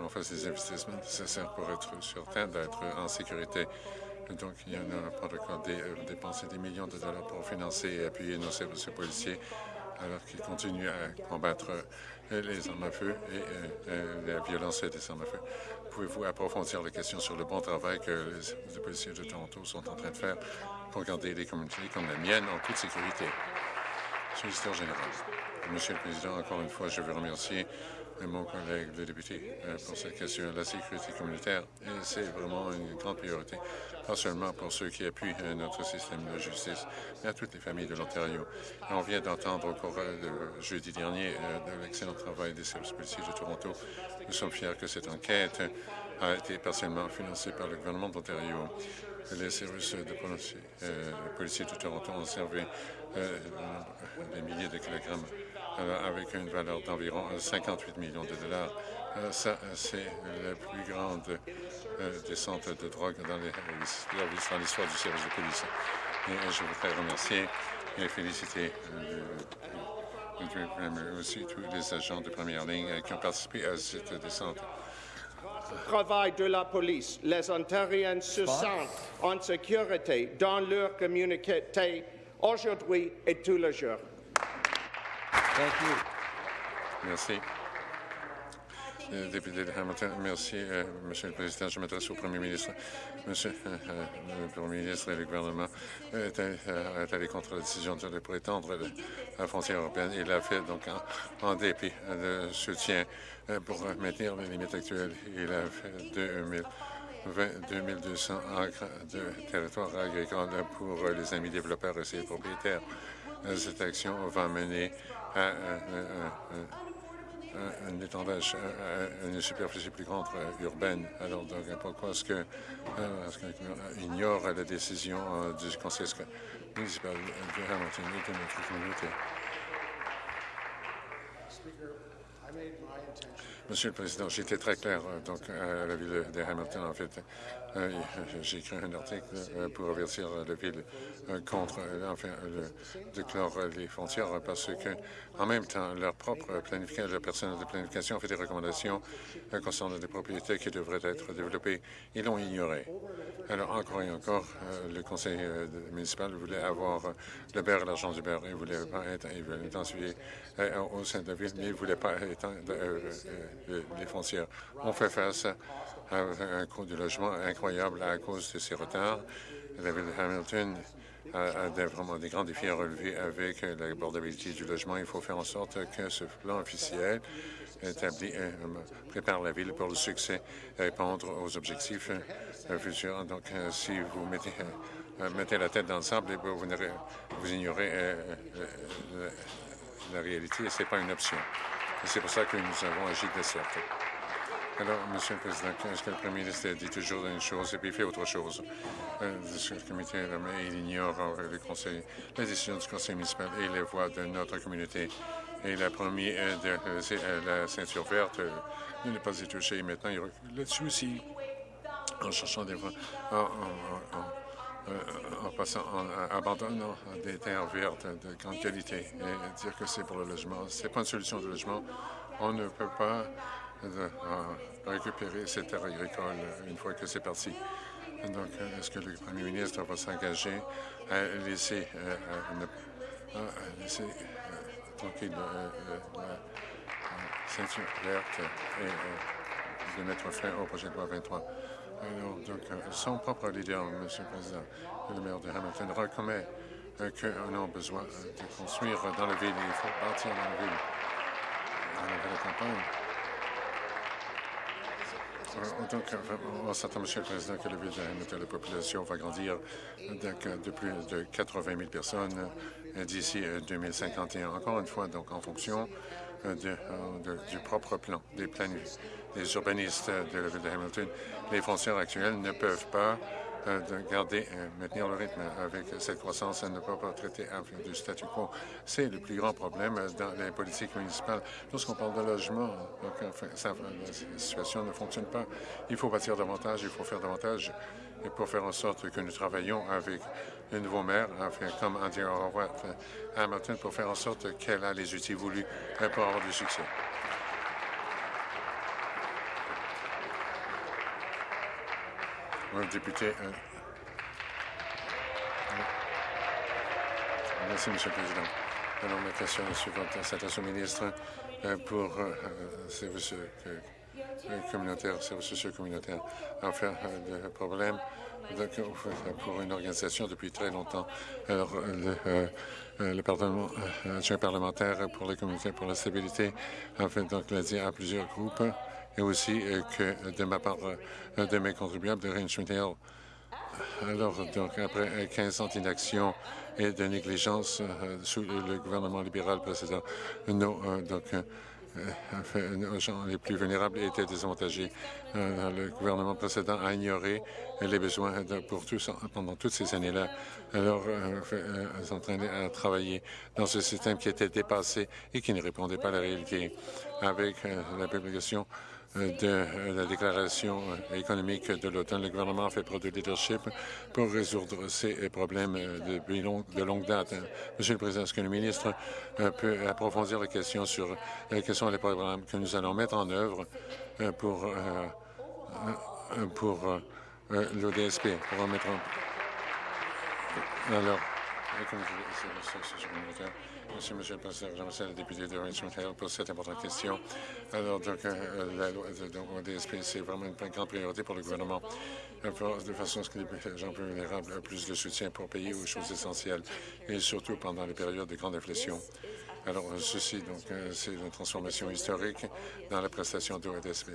en fasse des investissements nécessaires pour être certain d'être en sécurité. Donc, il y en a un protocole de dépenser des millions de dollars pour financer et appuyer nos services policiers alors qu'ils continuent à combattre euh, les armes à feu et euh, euh, la violence des armes à feu. Pouvez-vous approfondir la question sur le bon travail que les policiers de Toronto sont en train de faire pour garder les communautés comme la mienne en toute sécurité? Monsieur le Président, encore une fois, je veux remercier mon collègue le député pour cette question. La sécurité communautaire, c'est vraiment une grande priorité pas seulement pour ceux qui appuient euh, notre système de justice, mais à toutes les familles de l'Ontario. On vient d'entendre au cours euh, de jeudi dernier euh, de l'excellent travail des services policiers de Toronto. Nous sommes fiers que cette enquête a été partiellement financée par le gouvernement d'Ontario. Les services de policiers, de Toronto ont servi des milliers de kilogrammes avec une valeur d'environ 58 millions de dollars. Ça, c'est la plus grande euh, descente de drogue dans l'histoire du service de police. Et je voudrais remercier et féliciter euh, aussi tous les agents de première ligne qui ont participé à cette descente travail de la police. Les Ontariens se sentent en sécurité dans leur communauté aujourd'hui et tous les jours. Merci. Euh, député de Hamilton. Merci, euh, Monsieur le Président. Je m'adresse au Premier ministre. Monsieur euh, le Premier ministre et le gouvernement est allé contre la décision de prétendre la frontière européenne. Il l'a fait donc en, dépit de soutien pour maintenir les limites actuelles. Il a fait 2000 2200 acres de territoire agricole pour les amis développeurs et ses propriétaires. Cette action va mener à un étendage, une superficie plus grande euh, urbaine. Alors, donc, pourquoi est-ce qu'on euh, ignore la décision euh, du conseil municipal de Hamilton et de notre communauté? Monsieur le Président, j'étais très clair donc, à la ville de Hamilton, en fait. Euh, j'ai écrit un article euh, pour avertir la ville euh, contre enfin, de clore les frontières parce que, en même temps, leur propre planification, de planification fait des recommandations concernant des propriétés qui devraient être développées. Ils l'ont ignoré. Alors, encore et encore, le conseil municipal voulait avoir le beurre l'argent du beurre. Il voulait pas être, il voulait au sein de la ville, mais il ne voulait pas étendre les frontières. On fait face un coût du logement incroyable à cause de ces retards. La ville de Hamilton a, vraiment des grands défis à relever avec l'abordabilité du logement. Il faut faire en sorte que ce plan officiel euh, prépare la ville pour le succès et répondre aux objectifs euh, futurs. Donc, euh, si vous mettez, la tête dans le sable, vous, vous ignorez la réalité et ce n'est pas une option. C'est pour ça que nous avons agi de sorte. Alors, Monsieur le Président, est-ce que le Premier ministre dit toujours une chose et puis fait autre chose? Euh, le comité, il ignore euh, le conseil, la décision du conseil municipal et les voix de notre communauté. Et il a promis euh, de la ceinture verte. Il n'est pas y toucher. Maintenant, il recule là-dessus aussi en cherchant des voix, en, passant, en abandonnant des terres vertes de grande qualité et dire que c'est pour le logement. C'est pas une solution de logement. On ne peut pas de récupérer ces terres agricoles une fois que c'est parti. Donc, est-ce que le premier ministre va s'engager à laisser, euh, à euh, tranquille euh, la ceinture verte et de mettre fin au projet de loi 23? Alors, donc, son propre leader, M. le Président, le maire de Hamilton, reconnaît qu'on a besoin de construire dans la ville. Il faut bâtir dans la ville, dans la campagne. Donc, on s'attend, Monsieur le Président, que la ville de la population va grandir de plus de 80 000 personnes d'ici 2051. Encore une fois, donc, en fonction du propre plan, des plans des urbanistes de la ville de Hamilton, les frontières actuelles ne peuvent pas euh, de garder, euh, maintenir le rythme avec cette croissance et ne pas traiter du statu quo. C'est le plus grand problème dans les politiques municipales. Lorsqu'on parle de logement, donc, la situation ne fonctionne pas. Il faut bâtir davantage, il faut faire davantage et pour faire en sorte que nous travaillons avec le nouveau maire, enfin, comme Andy Horwath à Hamilton, pour faire en sorte qu'elle a les outils voulus pour avoir du succès. Député. Euh, merci, Monsieur le Président. Alors, ma question suivante s'adresse au ministre euh, pour euh, services communautaires, services sociaux communautaires. Enfin, le problème pour une organisation depuis très longtemps. Alors, le, le Parlement, parlementaire pour les communautés pour la stabilité, en fait, donc, l'a dit à plusieurs groupes et aussi euh, que de ma part euh, de mes contribuables de Range Alors, donc, après 15 ans d'inaction et de négligence euh, sous le gouvernement libéral précédent, nos, donc, nos gens les plus vulnérables étaient désavantagés. le gouvernement précédent a ignoré les besoins pour tous pendant toutes ces années-là. Alors, ils en à travailler dans ce système qui était dépassé et qui ne répondait pas à la réalité. Avec la publication de la déclaration économique de l'automne, le gouvernement fait preuve de leadership pour résoudre ces problèmes de, de longue date. Monsieur le Président, est-ce que le ministre euh, peut approfondir la question sur euh, quels sont les programmes que nous allons mettre en œuvre euh, pour, pour l'ODSP, pour en mettre en... Alors, Merci, Monsieur le Président. Je remercie le député de Richmond Hill pour cette importante question. Alors, donc, euh, la loi de DSP, c'est vraiment une grande priorité pour le gouvernement, de façon à ce que les gens plus vulnérables aient plus de soutien pour payer aux choses essentielles, et surtout pendant les périodes de grande inflation. Alors, ceci, donc, euh, c'est une transformation historique dans la prestation d'ODSP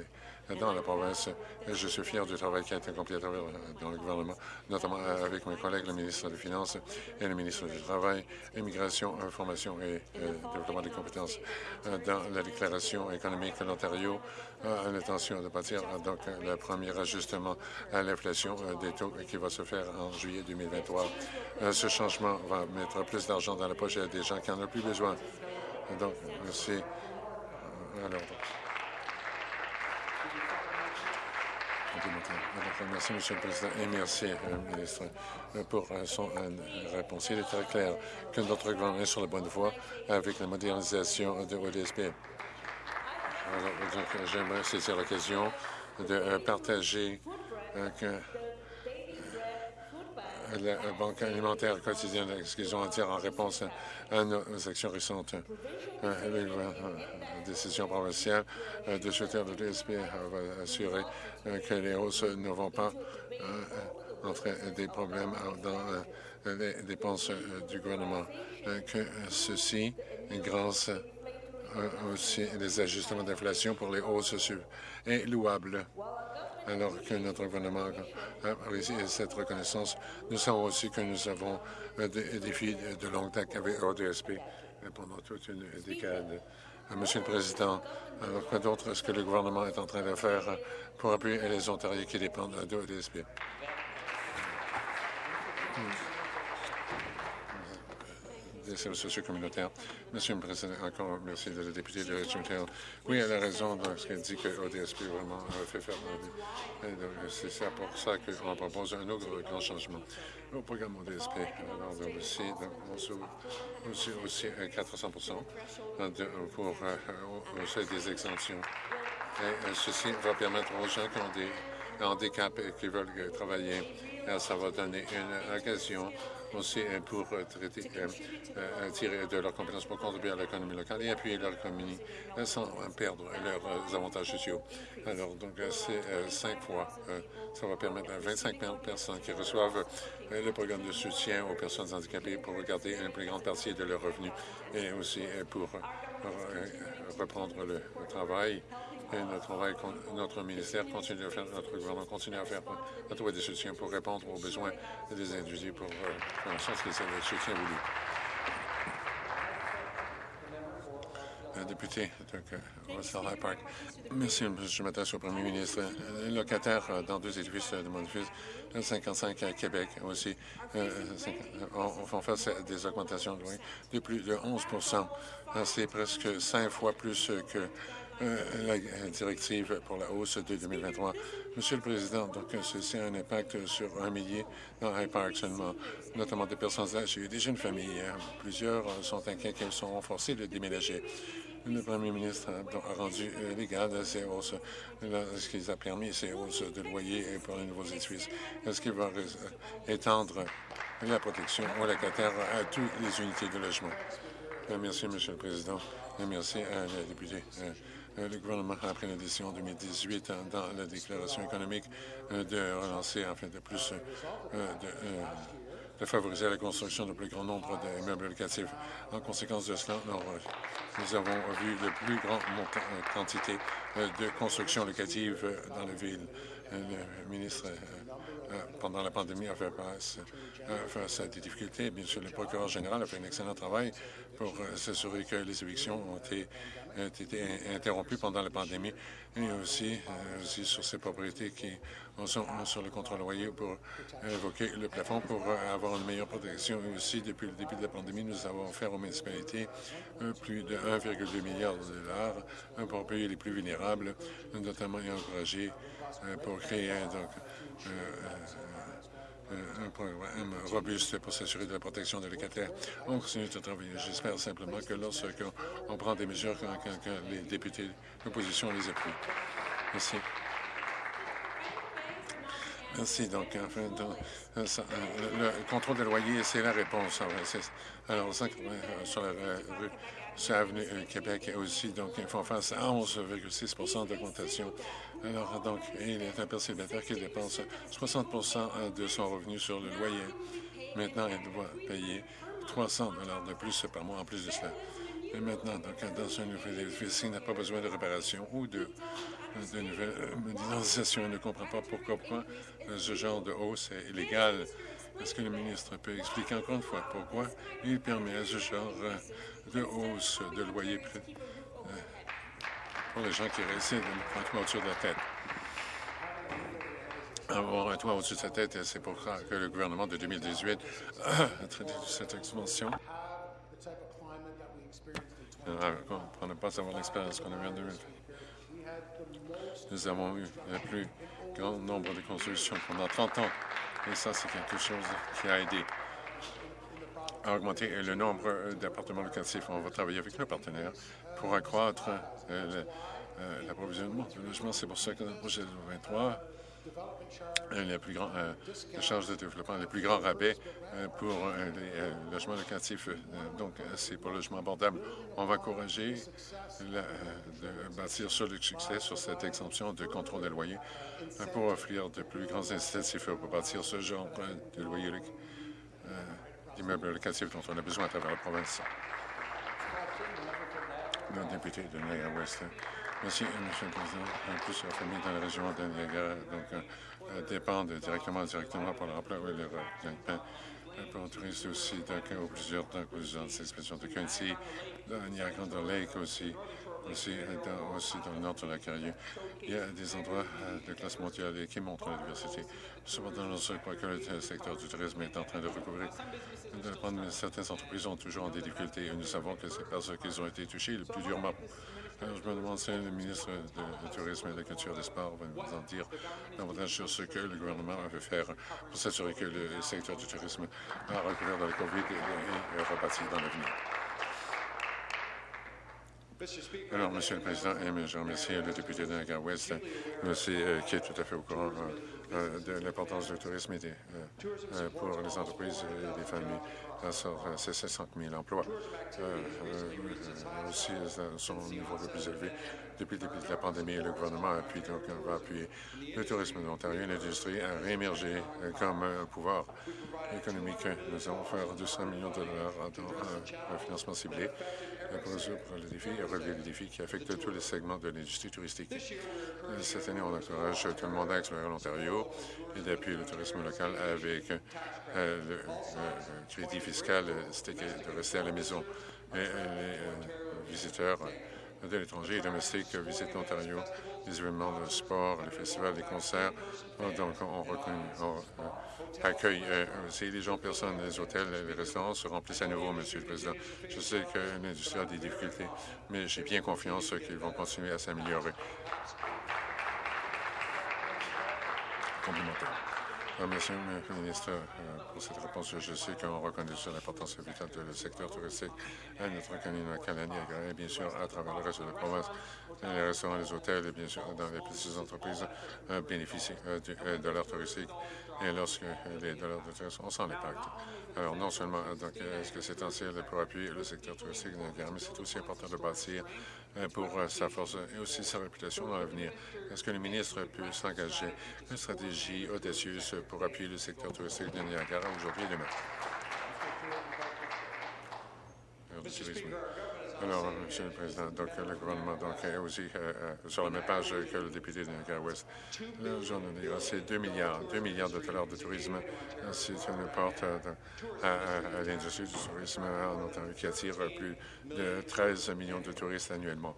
dans la province. Je suis fier du travail qui a été accompli dans le gouvernement, notamment avec mes collègues, le ministre des Finances et le ministre du Travail, Immigration, Information et euh, Développement des compétences. Euh, dans la déclaration économique de l'Ontario, a l'intention de bâtir donc le premier ajustement à l'inflation euh, des taux qui va se faire en juillet 2023. Ce changement va mettre plus d'argent dans la poche des gens qui en ont plus besoin. Donc, c'est Merci, Monsieur le Président, et merci, euh, ministre, euh, pour euh, son réponse. Il est très clair que notre gouvernement est sur la bonne voie avec la modernisation de l'ODSP. J'aimerais saisir l'occasion de partager que la Banque alimentaire quotidienne, à dire en réponse à nos actions récentes. Euh, la décision provinciale euh, de soutenir le DSP va assurer euh, que les hausses ne vont pas entrer des problèmes dans les dépenses du gouvernement. Que ceci, grâce aussi des ajustements d'inflation pour les hausses est louable alors que notre gouvernement a réussi cette reconnaissance. Nous savons aussi que nous avons des défis de longue date avec ODSP pendant toute une décade. Euh, Monsieur le Président, alors quoi d'autre est-ce que le gouvernement est en train de faire pour appuyer les Ontariens qui dépendent de l'ODSP? Des services sociaux communautaires. Monsieur le Président, encore merci de la députée de Richmond. Oui, elle a raison dans ce qu'elle dit que l'ODSP vraiment fait faire. C'est pour ça qu'on propose un autre grand changement au programme ODSP. Alors, aussi, aussi, aussi 400 pour euh, des exemptions. Et ceci va permettre aux gens qui ont des handicaps et qui veulent travailler. ça va donner une occasion aussi euh, pour euh, traiter, euh, tirer de leurs compétences pour contribuer à l'économie locale et appuyer leur économie sans perdre leurs avantages sociaux. Alors, donc, c'est cinq fois. ça va permettre à 25 personnes qui reçoivent le programme de soutien aux personnes handicapées pour regarder une plus grande partie de leurs revenus et aussi pour reprendre le travail Notre, travail, notre ministère continue à faire, notre gouvernement continue à faire, à trouver des soutiens pour répondre aux besoins des individus pour faire en sorte qu'ils aient le soutien voulu. député de Russell High Park. Merci, je m'adresse au premier ministre. Les locataires euh, dans deux édifices de mon édifice, 55 à Québec aussi, euh, font face à des augmentations de loyer de plus de 11% C'est presque cinq fois plus que euh, la directive pour la hausse de 2023. Monsieur le Président, donc ceci a un impact sur un millier dans High Park seulement, notamment des personnes âgées et des jeunes familles. Plusieurs sont inquiets qu'elles sont forcées de déménager. Le premier ministre a rendu euh, légal ces hausses, ce qu'il a permis ces hausses de loyer pour les nouveaux édifices. Est-ce qu'il va étendre la protection aux locataires à toutes les unités de logement? Euh, merci, Monsieur le Président, merci à la députée. Euh, le gouvernement a pris la décision en 2018 dans la déclaration économique de relancer en fait de plus de de favoriser la construction de plus grand nombre d'immeubles locatifs. En conséquence de cela, nous avons vu de plus grande euh, quantité euh, de construction locative euh, dans la ville. Le ministre, pendant la pandémie, a fait face, à des difficultés. Bien sûr, le procureur général a fait un excellent travail pour s'assurer que les évictions ont été été interrompu pendant la pandémie et aussi, euh, aussi sur ces propriétés qui sont sur le contrôle loyer pour évoquer le plafond pour euh, avoir une meilleure protection. Et aussi, depuis le début de la pandémie, nous avons offert aux municipalités euh, plus de 1,2 milliard de dollars pour payer les plus vulnérables, notamment et encourager pour créer donc, un programme robuste pour s'assurer de la protection des locataires. On continue de travailler. J'espère simplement que lorsqu'on prend des mesures, quand, les députés de l'opposition les appuient. Merci. Merci. Donc, enfin, euh, euh, le contrôle des loyers, c'est la réponse. Alors, euh, sur la rue sur l'avenue Québec aussi, donc, ils font face à 11,6% d'augmentation alors, donc, il est un père qui dépense 60% de son revenu sur le loyer. Maintenant, il doit payer 300 de plus par mois en plus de cela. Et maintenant, donc, dans un nouvel édifice, il n'a pas besoin de réparation ou de, de nouvelles modernisation. Il ne comprend pas pourquoi, ce genre de hausse est illégal. Est-ce que le ministre peut expliquer encore une fois pourquoi il permet ce genre de hausse de loyer pour les gens qui résident un toit au-dessus de la tête? Avoir un toit au-dessus de sa tête, c'est pour ça que le gouvernement de 2018 (coughs) a traité cette expansion. Pour ne pas avoir l'expérience qu'on a eue en 2020. Nous avons eu le plus grand nombre de constructions pendant 30 ans. Et ça, c'est quelque chose qui a aidé à augmenter euh, le nombre euh, d'appartements locatifs. On va travailler avec nos partenaires pour accroître euh, l'approvisionnement de logements. C'est pour ça que dans le projet 23, euh, euh, la plus grande euh, charge de développement, le plus grand rabais euh, pour les logements locatifs. donc, c'est pour le logement abordable. On va encourager de bâtir sur le succès sur cette exemption de contrôle des loyers pour offrir de plus grands incitatifs pour bâtir ce genre de loyer d'immeubles locatifs dont on a besoin à travers la province. Le député de Naya West. Hein. Merci, M. le Président. En plus, la dans la région de Niagara donc, euh, dépendent directement directement pour l'emploi et le gagne-pain. Pour aussi, donc, ou plusieurs donc, ces expressions de Quincy, dans Niagara Lake aussi, aussi dans, aussi dans le nord de la carrière. Il y a des endroits euh, de classe mondiale qui montrent la diversité. Cependant, je crois que le secteur du tourisme est en train de recouvrir. certaines entreprises ont toujours des difficultés et nous savons que c'est parce qu'ils ont été touchés le plus durement. Alors, je me demande si le ministre du Tourisme et de la Culture et des Sports va nous en dire davantage sur ce que le gouvernement veut faire pour s'assurer que le secteur du tourisme a recouvert dans le COVID et, est reparti dans l'avenir. Alors, Monsieur le Président, je remercie le député de Niagara-Ouest, euh, qui est tout à fait au courant euh, de l'importance du tourisme pour les entreprises et les familles. C'est 700 000 emplois. aussi, son niveau le plus élevé depuis le début de la pandémie. Le gouvernement appuie, va appuyer le tourisme de l'Ontario et l'industrie à réémerger comme un pouvoir économique. Nous allons faire 200 millions de dollars un financement ciblé pour résoudre le défi et relever les défis qui affectent tous les segments de l'industrie touristique. Cette année, on encourage tout le monde à explorer l'Ontario et d'appuyer le tourisme local avec le, crédit fiscal, de rester à la maison. Et, les visiteurs de l'étranger et domestiques visitent l'Ontario, les événements de sport, les festivals, les concerts. Donc, on, on accueille aussi les gens, personnes, les hôtels, les restaurants se remplissent à nouveau, Monsieur le Président. Je sais que l'industrie a des difficultés, mais j'ai bien confiance qu'ils vont continuer à s'améliorer. Complémentaire. Merci, le ministre, euh, pour cette réponse. Je sais qu'on reconnaît l'importance vitale du secteur touristique à notre candidat et bien sûr à travers le reste de la province. Les restaurants, les hôtels et bien sûr dans les petites entreprises euh, bénéficient euh, de dollars touristiques et lorsque les dollars de tourisme, on sent l'impact. Alors non seulement est-ce que c'est essentiel pour appuyer le secteur touristique mais c'est aussi important de bâtir pour sa force et aussi sa réputation dans l'avenir. Est-ce que le ministre peut s'engager? Une stratégie audacieuse pour appuyer le secteur touristique de Niagara aujourd'hui et demain? Alors, Monsieur le Président, donc le gouvernement donc, est aussi euh, euh, sur la même page que le député de Niagara-Ouest. c'est 2 milliards, 2 milliards de dollars de tourisme. C'est une porte euh, à, à l'industrie du tourisme en Ontario qui attire plus de 13 millions de touristes annuellement.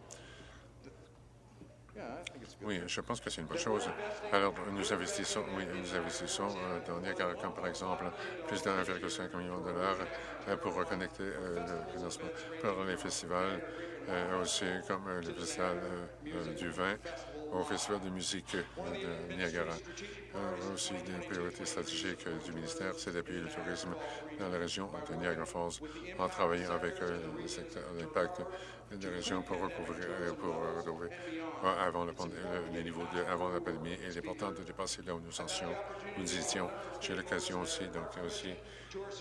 Oui, je pense que c'est une bonne chose. Alors, nous investissons, oui, nous investissons euh, dans Niagara, comme par exemple plus de 1,5 million de dollars euh, pour reconnecter euh, le financement pour les festivals, aussi comme le festival du vin au Festival de musique de Niagara. aussi, des priorités stratégiques du ministère, c'est d'appuyer le tourisme dans la région de Niagara Falls en travaillant avec le secteur d'impact des régions pour recouvrir, pour retrouver avant les niveaux de, avant la pandémie. Il est important de dépasser là où nous étions. J'ai l'occasion aussi, donc aussi,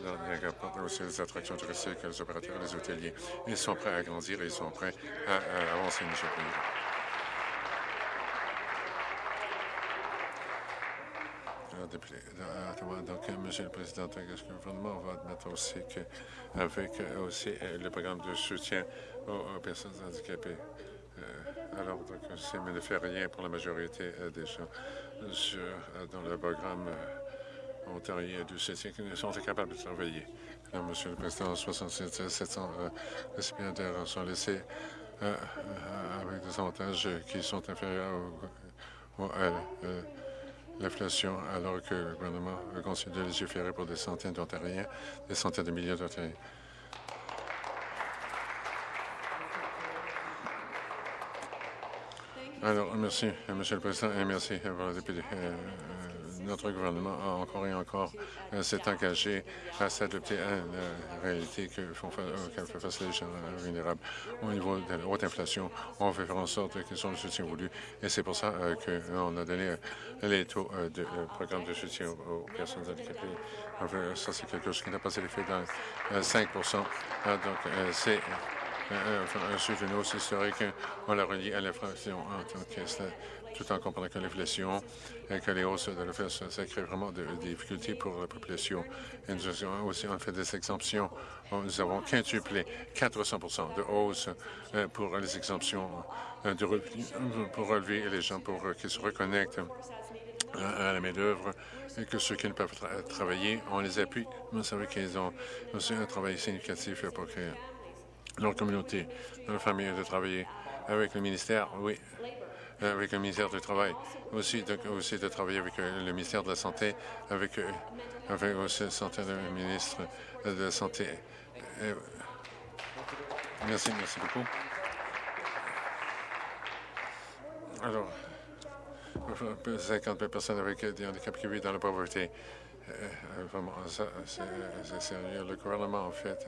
dans Niagara, aussi les attractions touristiques, les opérateurs, les hôteliers. Ils sont prêts à grandir et ils sont prêts à, avancer, M. le Président. Donc, Monsieur le Président, que le gouvernement va admettre aussi qu'avec aussi euh, le programme de soutien aux, personnes handicapées, euh, alors donc c'est ne fait rien pour la majorité euh, des gens dans le programme ontarien du soutien qui sont incapables de travailler. Alors, Monsieur le Président, 67 700 récipiendaires sont laissés avec des avantages qui sont inférieurs au, l'inflation alors que le gouvernement continue de légiférer pour des centaines d'Ontariens, des centaines de milliers d'Ontariens. Alors, merci, Monsieur le Président, et merci, pour le député. Euh, notre gouvernement a encore et encore euh, s'est engagé à s'adapter à la réalité que font, fait face les gens vulnérables. Au niveau de la haute inflation, on veut faire en sorte qu'ils soient le soutien voulu. Et c'est pour ça euh, qu'on a donné euh, les taux de programme de soutien aux personnes handicapées. ça, c'est quelque chose qui n'a pas été fait dans 5 Donc, c'est un aussi historique. On l'a relié à l'inflation en tant que tout en comprenant que l'inflation et que les hausses de l'inflation, ça crée vraiment des difficultés pour la population. Et nous avons aussi fait des exemptions. Nous avons quintuplé 400 de hausse euh, pour les exemptions euh, de pour relever les gens pour qu'ils se reconnectent à la main-d'œuvre et que ceux qui ne peuvent travailler, on les appuie. Vous savez qu'ils ont aussi un travail significatif pour que leur communauté, leur famille de travailler avec le ministère, oui, avec le ministère du Travail, aussi de, de travailler avec euh, le ministère de la Santé, avec, euh, avec le ministre de la Santé. Euh, merci, merci beaucoup. Alors, 50 personnes avec des handicaps qui vivent dans la pauvreté. c'est sérieux. Le gouvernement, en fait,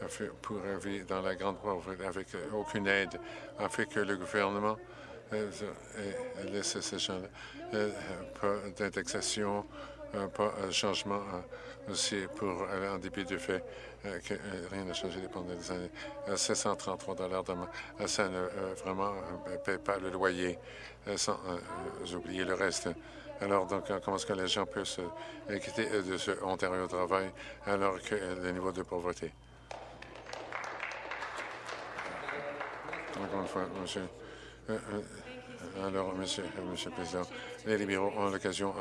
a pour vivre dans la grande pauvreté avec aucune aide, a fait que le gouvernement laisser ces gens pas d'indexation, pas de changement aussi pour aller en dépit du fait que rien n'a changé pendant des années. 733 dollars ça ne vraiment paie pas le loyer sans oublier le reste. Alors, donc, comment est-ce que les gens peuvent se quitter de ce Ontario Travail alors que le niveau de pauvreté? Encore une fois, monsieur. Alors, Monsieur, Monsieur le Président, les libéraux ont l'occasion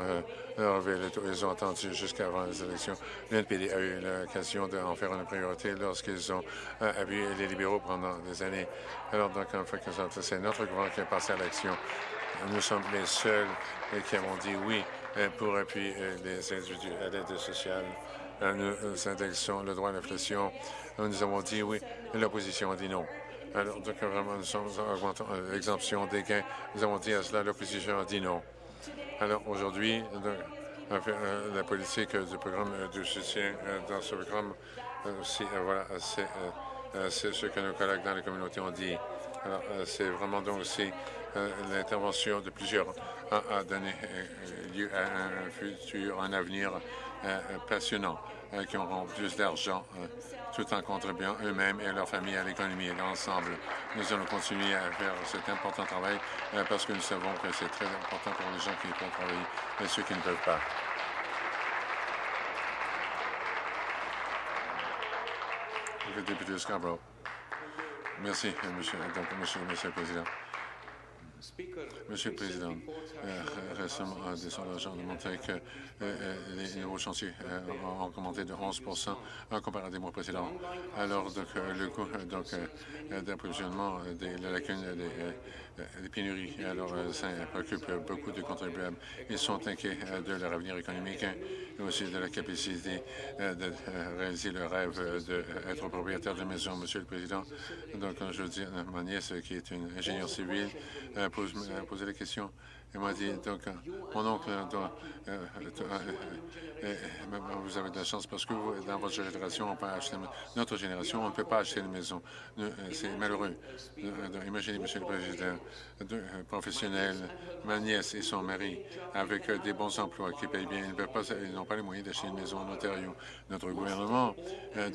de relever le taux. Ils ont attendu jusqu'avant les élections. L'NPD a eu l'occasion d'en faire une priorité lorsqu'ils ont appuyé les libéraux pendant des années. Alors, donc, en fait, c'est notre gouvernement qui est passé à l'action. Nous sommes les seuls qui avons dit oui pour appuyer les individus à l'aide sociale. Nous indexons le droit à l'inflation. Nous avons dit oui. L'opposition a dit non. Alors, donc, vraiment, nous sommes augmentant l'exemption des gains. Nous avons dit à cela, l'opposition a dit non. Alors, aujourd'hui, la politique du programme de soutien dans ce programme, aussi, voilà, c'est ce que nos collègues dans la communauté ont dit. Alors, c'est vraiment donc aussi l'intervention de plusieurs a, donné lieu à un futur, un avenir passionnant, qui auront plus d'argent tout en contribuant eux-mêmes et leurs familles à l'économie et l'ensemble. Nous allons continuer à faire cet important travail parce que nous savons que c'est très important pour les gens qui peuvent travailler et ceux qui ne peuvent pas. Le député Scarborough. Merci, donc, monsieur, monsieur le Président. Monsieur le Président, récemment, des sondages ont démontré que les nouveaux chantiers ont augmenté de 11 comparé des mois précédents. Alors, le coût d'approvisionnement des lacunes des, pénuries, alors ça préoccupe beaucoup de contribuables. Ils sont inquiets de leur avenir économique et aussi de la capacité de réaliser le rêve d'être propriétaire de maison, Monsieur le Président. Donc, je dis ma nièce, qui est une ingénieure civile, pose, posé la question. Il m'a dit, donc, mon oncle, doit, euh, euh, vous avez de la chance parce que vous, dans votre génération, on peut acheter, notre génération, on ne peut pas acheter une maison. C'est malheureux. Imaginez, Monsieur le Président, deux professionnels, ma nièce et son mari, avec des bons emplois qui payent bien, ils n'ont pas, les moyens d'acheter une maison en Ontario. Notre gouvernement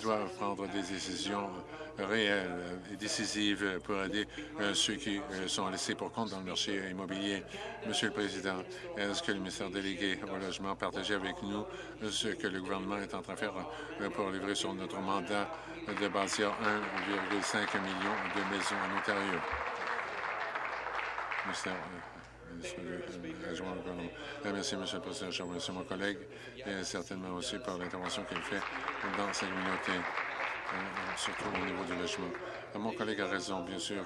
doit prendre des décisions réelles et décisives pour aider ceux qui sont laissés pour compte dans le marché immobilier. Monsieur le Président, est-ce que le ministère délégué au logement partageait avec nous ce que le gouvernement est en train de faire pour livrer sur notre mandat de bâtir 1,5 million de maisons en Ontario? Ministère, Merci, Monsieur le Président. Je remercie mon collègue et certainement aussi pour l'intervention qu'il fait dans sa communauté, surtout au niveau du logement. Mon collègue a raison, bien sûr.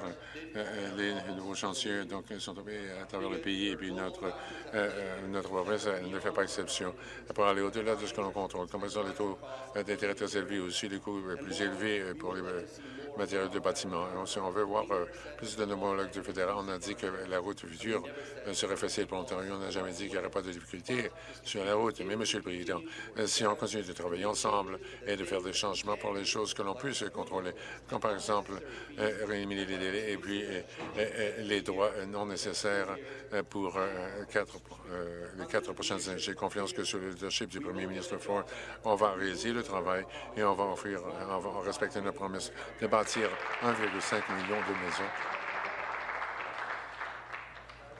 Euh, les nouveaux chantiers donc, sont tombés à travers le pays et puis notre, euh, notre province ne fait pas exception. Pour aller au-delà de ce que l'on contrôle, comme par exemple les taux d'intérêt très élevés, aussi les coûts plus élevés pour les matériaux de bâtiment. Si on veut voir euh, plus de homologues du fédéral, on a dit que la route future serait facile pour l'Ontario. On n'a jamais dit qu'il n'y aurait pas de difficultés sur la route. Mais, Monsieur le Président, si on continue de travailler ensemble et de faire des changements pour les choses que l'on puisse contrôler, comme par exemple euh, rééliminer les délais et puis euh, euh, les droits non nécessaires pour quatre, les quatre prochaines années. J'ai confiance que sur le leadership du premier ministre Ford, on va réaliser le travail et on va offrir, on va respecter notre promesse de bâtir 1,5 million de maisons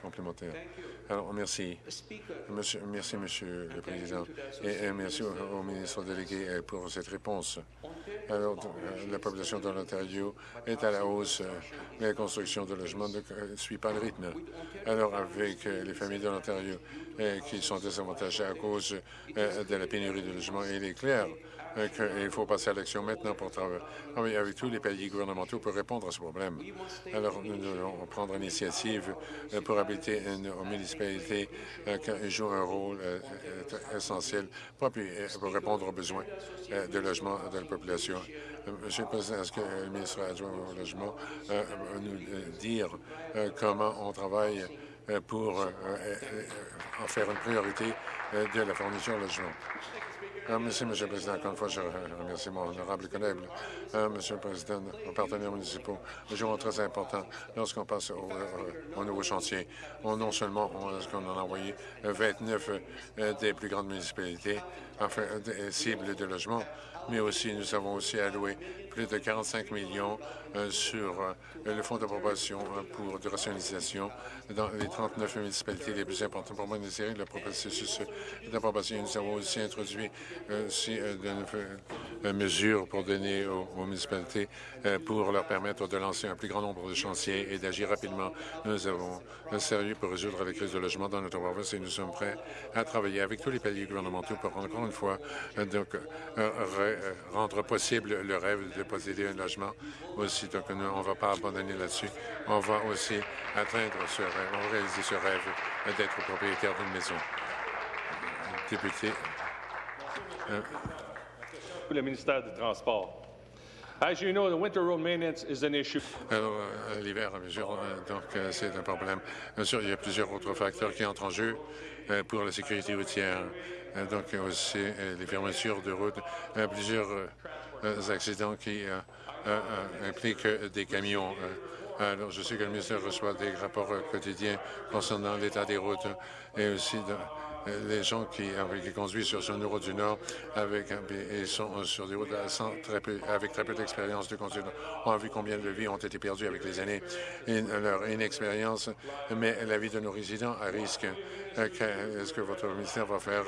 complémentaires. Alors, merci. Monsieur, merci, Monsieur le Président, et, merci au, ministre délégué pour cette réponse. Alors, euh, la population de l'Ontario est à la hausse, mais la construction de logements ne suit pas le rythme. Alors, avec euh, les familles de l'Ontario euh, qui sont désavantagées à cause de la pénurie de logements, il est clair qu'il faut passer à l'action maintenant pour travailler avec tous les pays gouvernementaux pour répondre à ce problème. Alors, nous devons prendre l'initiative pour habiter nos municipalités qui jouent un rôle essentiel pour, répondre aux besoins de logement de la population. Monsieur le Président, est-ce que le ministre adjoint au logement va nous dire comment on travaille pour en faire une priorité de la fourniture de logement. Euh, merci, M. le Président. Encore une fois, je remercie mon honorable collègue. Euh, Monsieur le Président, nos partenaires municipaux jouent très important lorsqu'on passe au, euh, nouveau chantier. non seulement on, on a envoyé 29 des plus grandes municipalités enfin, cibles de logement, mais aussi nous avons aussi alloué plus de 45 millions sur euh, le fonds d'approbation euh, pour de rationalisation dans les 39 municipalités les plus importantes pour monitorer le processus d'approbation. Nous avons aussi introduit aussi, de mesures pour donner aux, municipalités pour leur permettre de lancer un plus grand nombre de chantiers et d'agir rapidement. Nous avons un sérieux pour résoudre la crise de logement dans notre province et nous sommes prêts à travailler avec tous les paliers gouvernementaux pour encore une fois donc, rendre possible le rêve de posséder un logement aussi. Donc, on ne va pas abandonner là-dessus. On va aussi atteindre ce rêve, on va réaliser ce rêve d'être propriétaire d'une maison. Député. Euh, le ministère des Transports. As you know, the winter road maintenance is an issue. Alors, euh, l'hiver, euh, donc c'est un problème. Bien sûr, il y a plusieurs autres facteurs qui entrent en jeu pour la sécurité routière. donc, aussi les fermetures de route, plusieurs accidents qui euh, euh, impliquent des camions. Alors, je sais que le ministère reçoit des rapports quotidiens concernant l'état des routes et aussi les gens qui, conduisent sur une route du Nord avec, et sont sur des routes avec très peu d'expérience de conduite ont vu combien de vies ont été perdues avec les années et leur inexpérience met la vie de nos résidents à risque. Est-ce que votre ministère va faire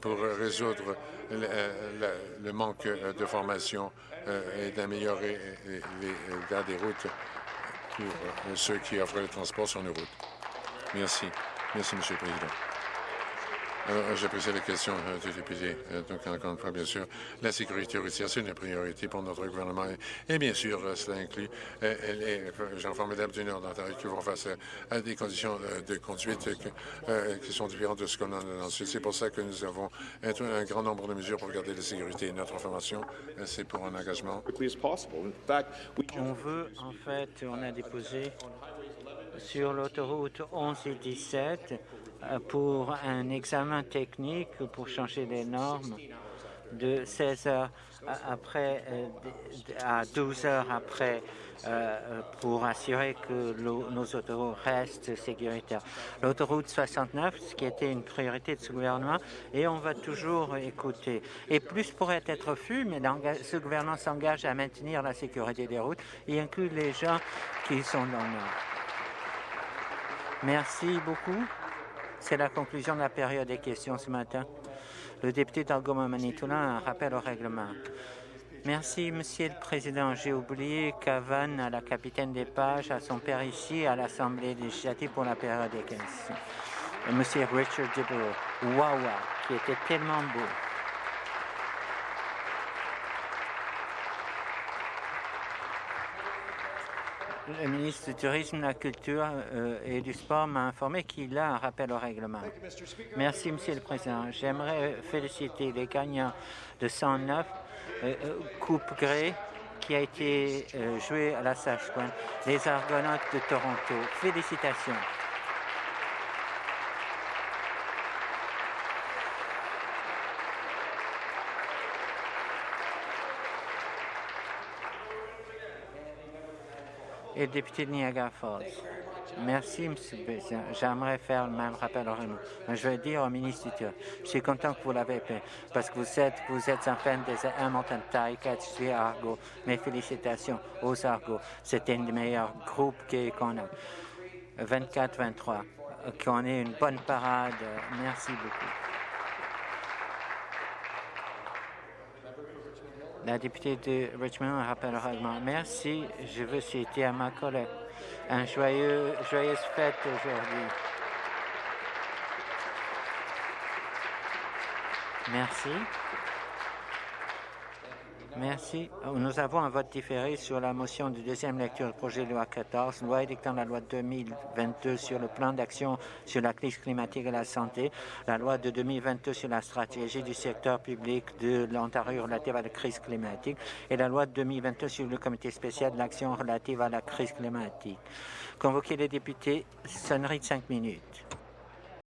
pour résoudre le, manque de formation euh, et d'améliorer l'état des routes pour euh, ceux qui offrent le transport sur nos routes. Merci. Merci, Monsieur le Président. Alors, j'apprécie la question euh, du député. donc, encore une fois, bien sûr, la sécurité routière, c'est une priorité pour notre gouvernement. Et, bien sûr, cela inclut les gens formidables du Nord d'Ontario qui vont face à, des conditions de conduite qui sont différentes de ce qu'on a ensuite. C'est pour ça que nous avons un grand nombre de mesures pour garder la sécurité. Notre information, c'est pour un engagement. On veut, en fait, on a déposé sur l'autoroute 11 et 17 euh, pour un examen technique pour changer les normes de 16 heures après euh, à 12 heures après euh, pour assurer que nos autoroutes restent sécuritaires. L'autoroute 69, ce qui était une priorité de ce gouvernement, et on va toujours écouter. Et plus pourrait être fait, mais ce gouvernement s'engage à maintenir la sécurité des routes et inclut les gens qui sont dans le. Merci beaucoup. C'est la conclusion de la période des questions ce matin. Le député d'Algoma Manitoulin a un rappel au règlement. Merci, Monsieur le Président. J'ai oublié qu'Avan, la capitaine des pages, a son père ici à l'Assemblée législative pour la période des questions. Monsieur Richard Dibble, Wawa, qui était tellement beau. Le ministre du Tourisme, de la Culture euh, et du Sport m'a informé qu'il a un rappel au règlement. Merci, Monsieur le Président. J'aimerais féliciter les gagnants de 109 euh, euh, Coupe Grey qui a été joué à la Saskatchewan, les Argonautes de Toronto. Félicitations. Et député de Niagara Falls. Merci, M. le Président. J'aimerais faire le même rappel. Je veux dire au ministre du je suis content que vous l'avez fait parce que vous êtes, vous êtes un fan des Hamilton Ticats et Argo. Mes félicitations aux Argo. C'était un des meilleurs groupes qu'on a. 24-23. Qu'on ait une bonne parade. Merci beaucoup. La députée de Richmond rappelle le règlement. Merci. Je veux citer à ma collègue un joyeux, joyeuse fête aujourd'hui. Merci. Merci. Nous avons un vote différé sur la motion de deuxième lecture du projet de loi 14, loi édictant la loi 2022 sur le plan d'action sur la crise climatique et la santé, la loi de 2022 sur la stratégie du secteur public de l'Ontario relative à la crise climatique et la loi de 2022 sur le comité spécial de l'action relative à la crise climatique. Convoquer les députés, sonnerie de cinq minutes.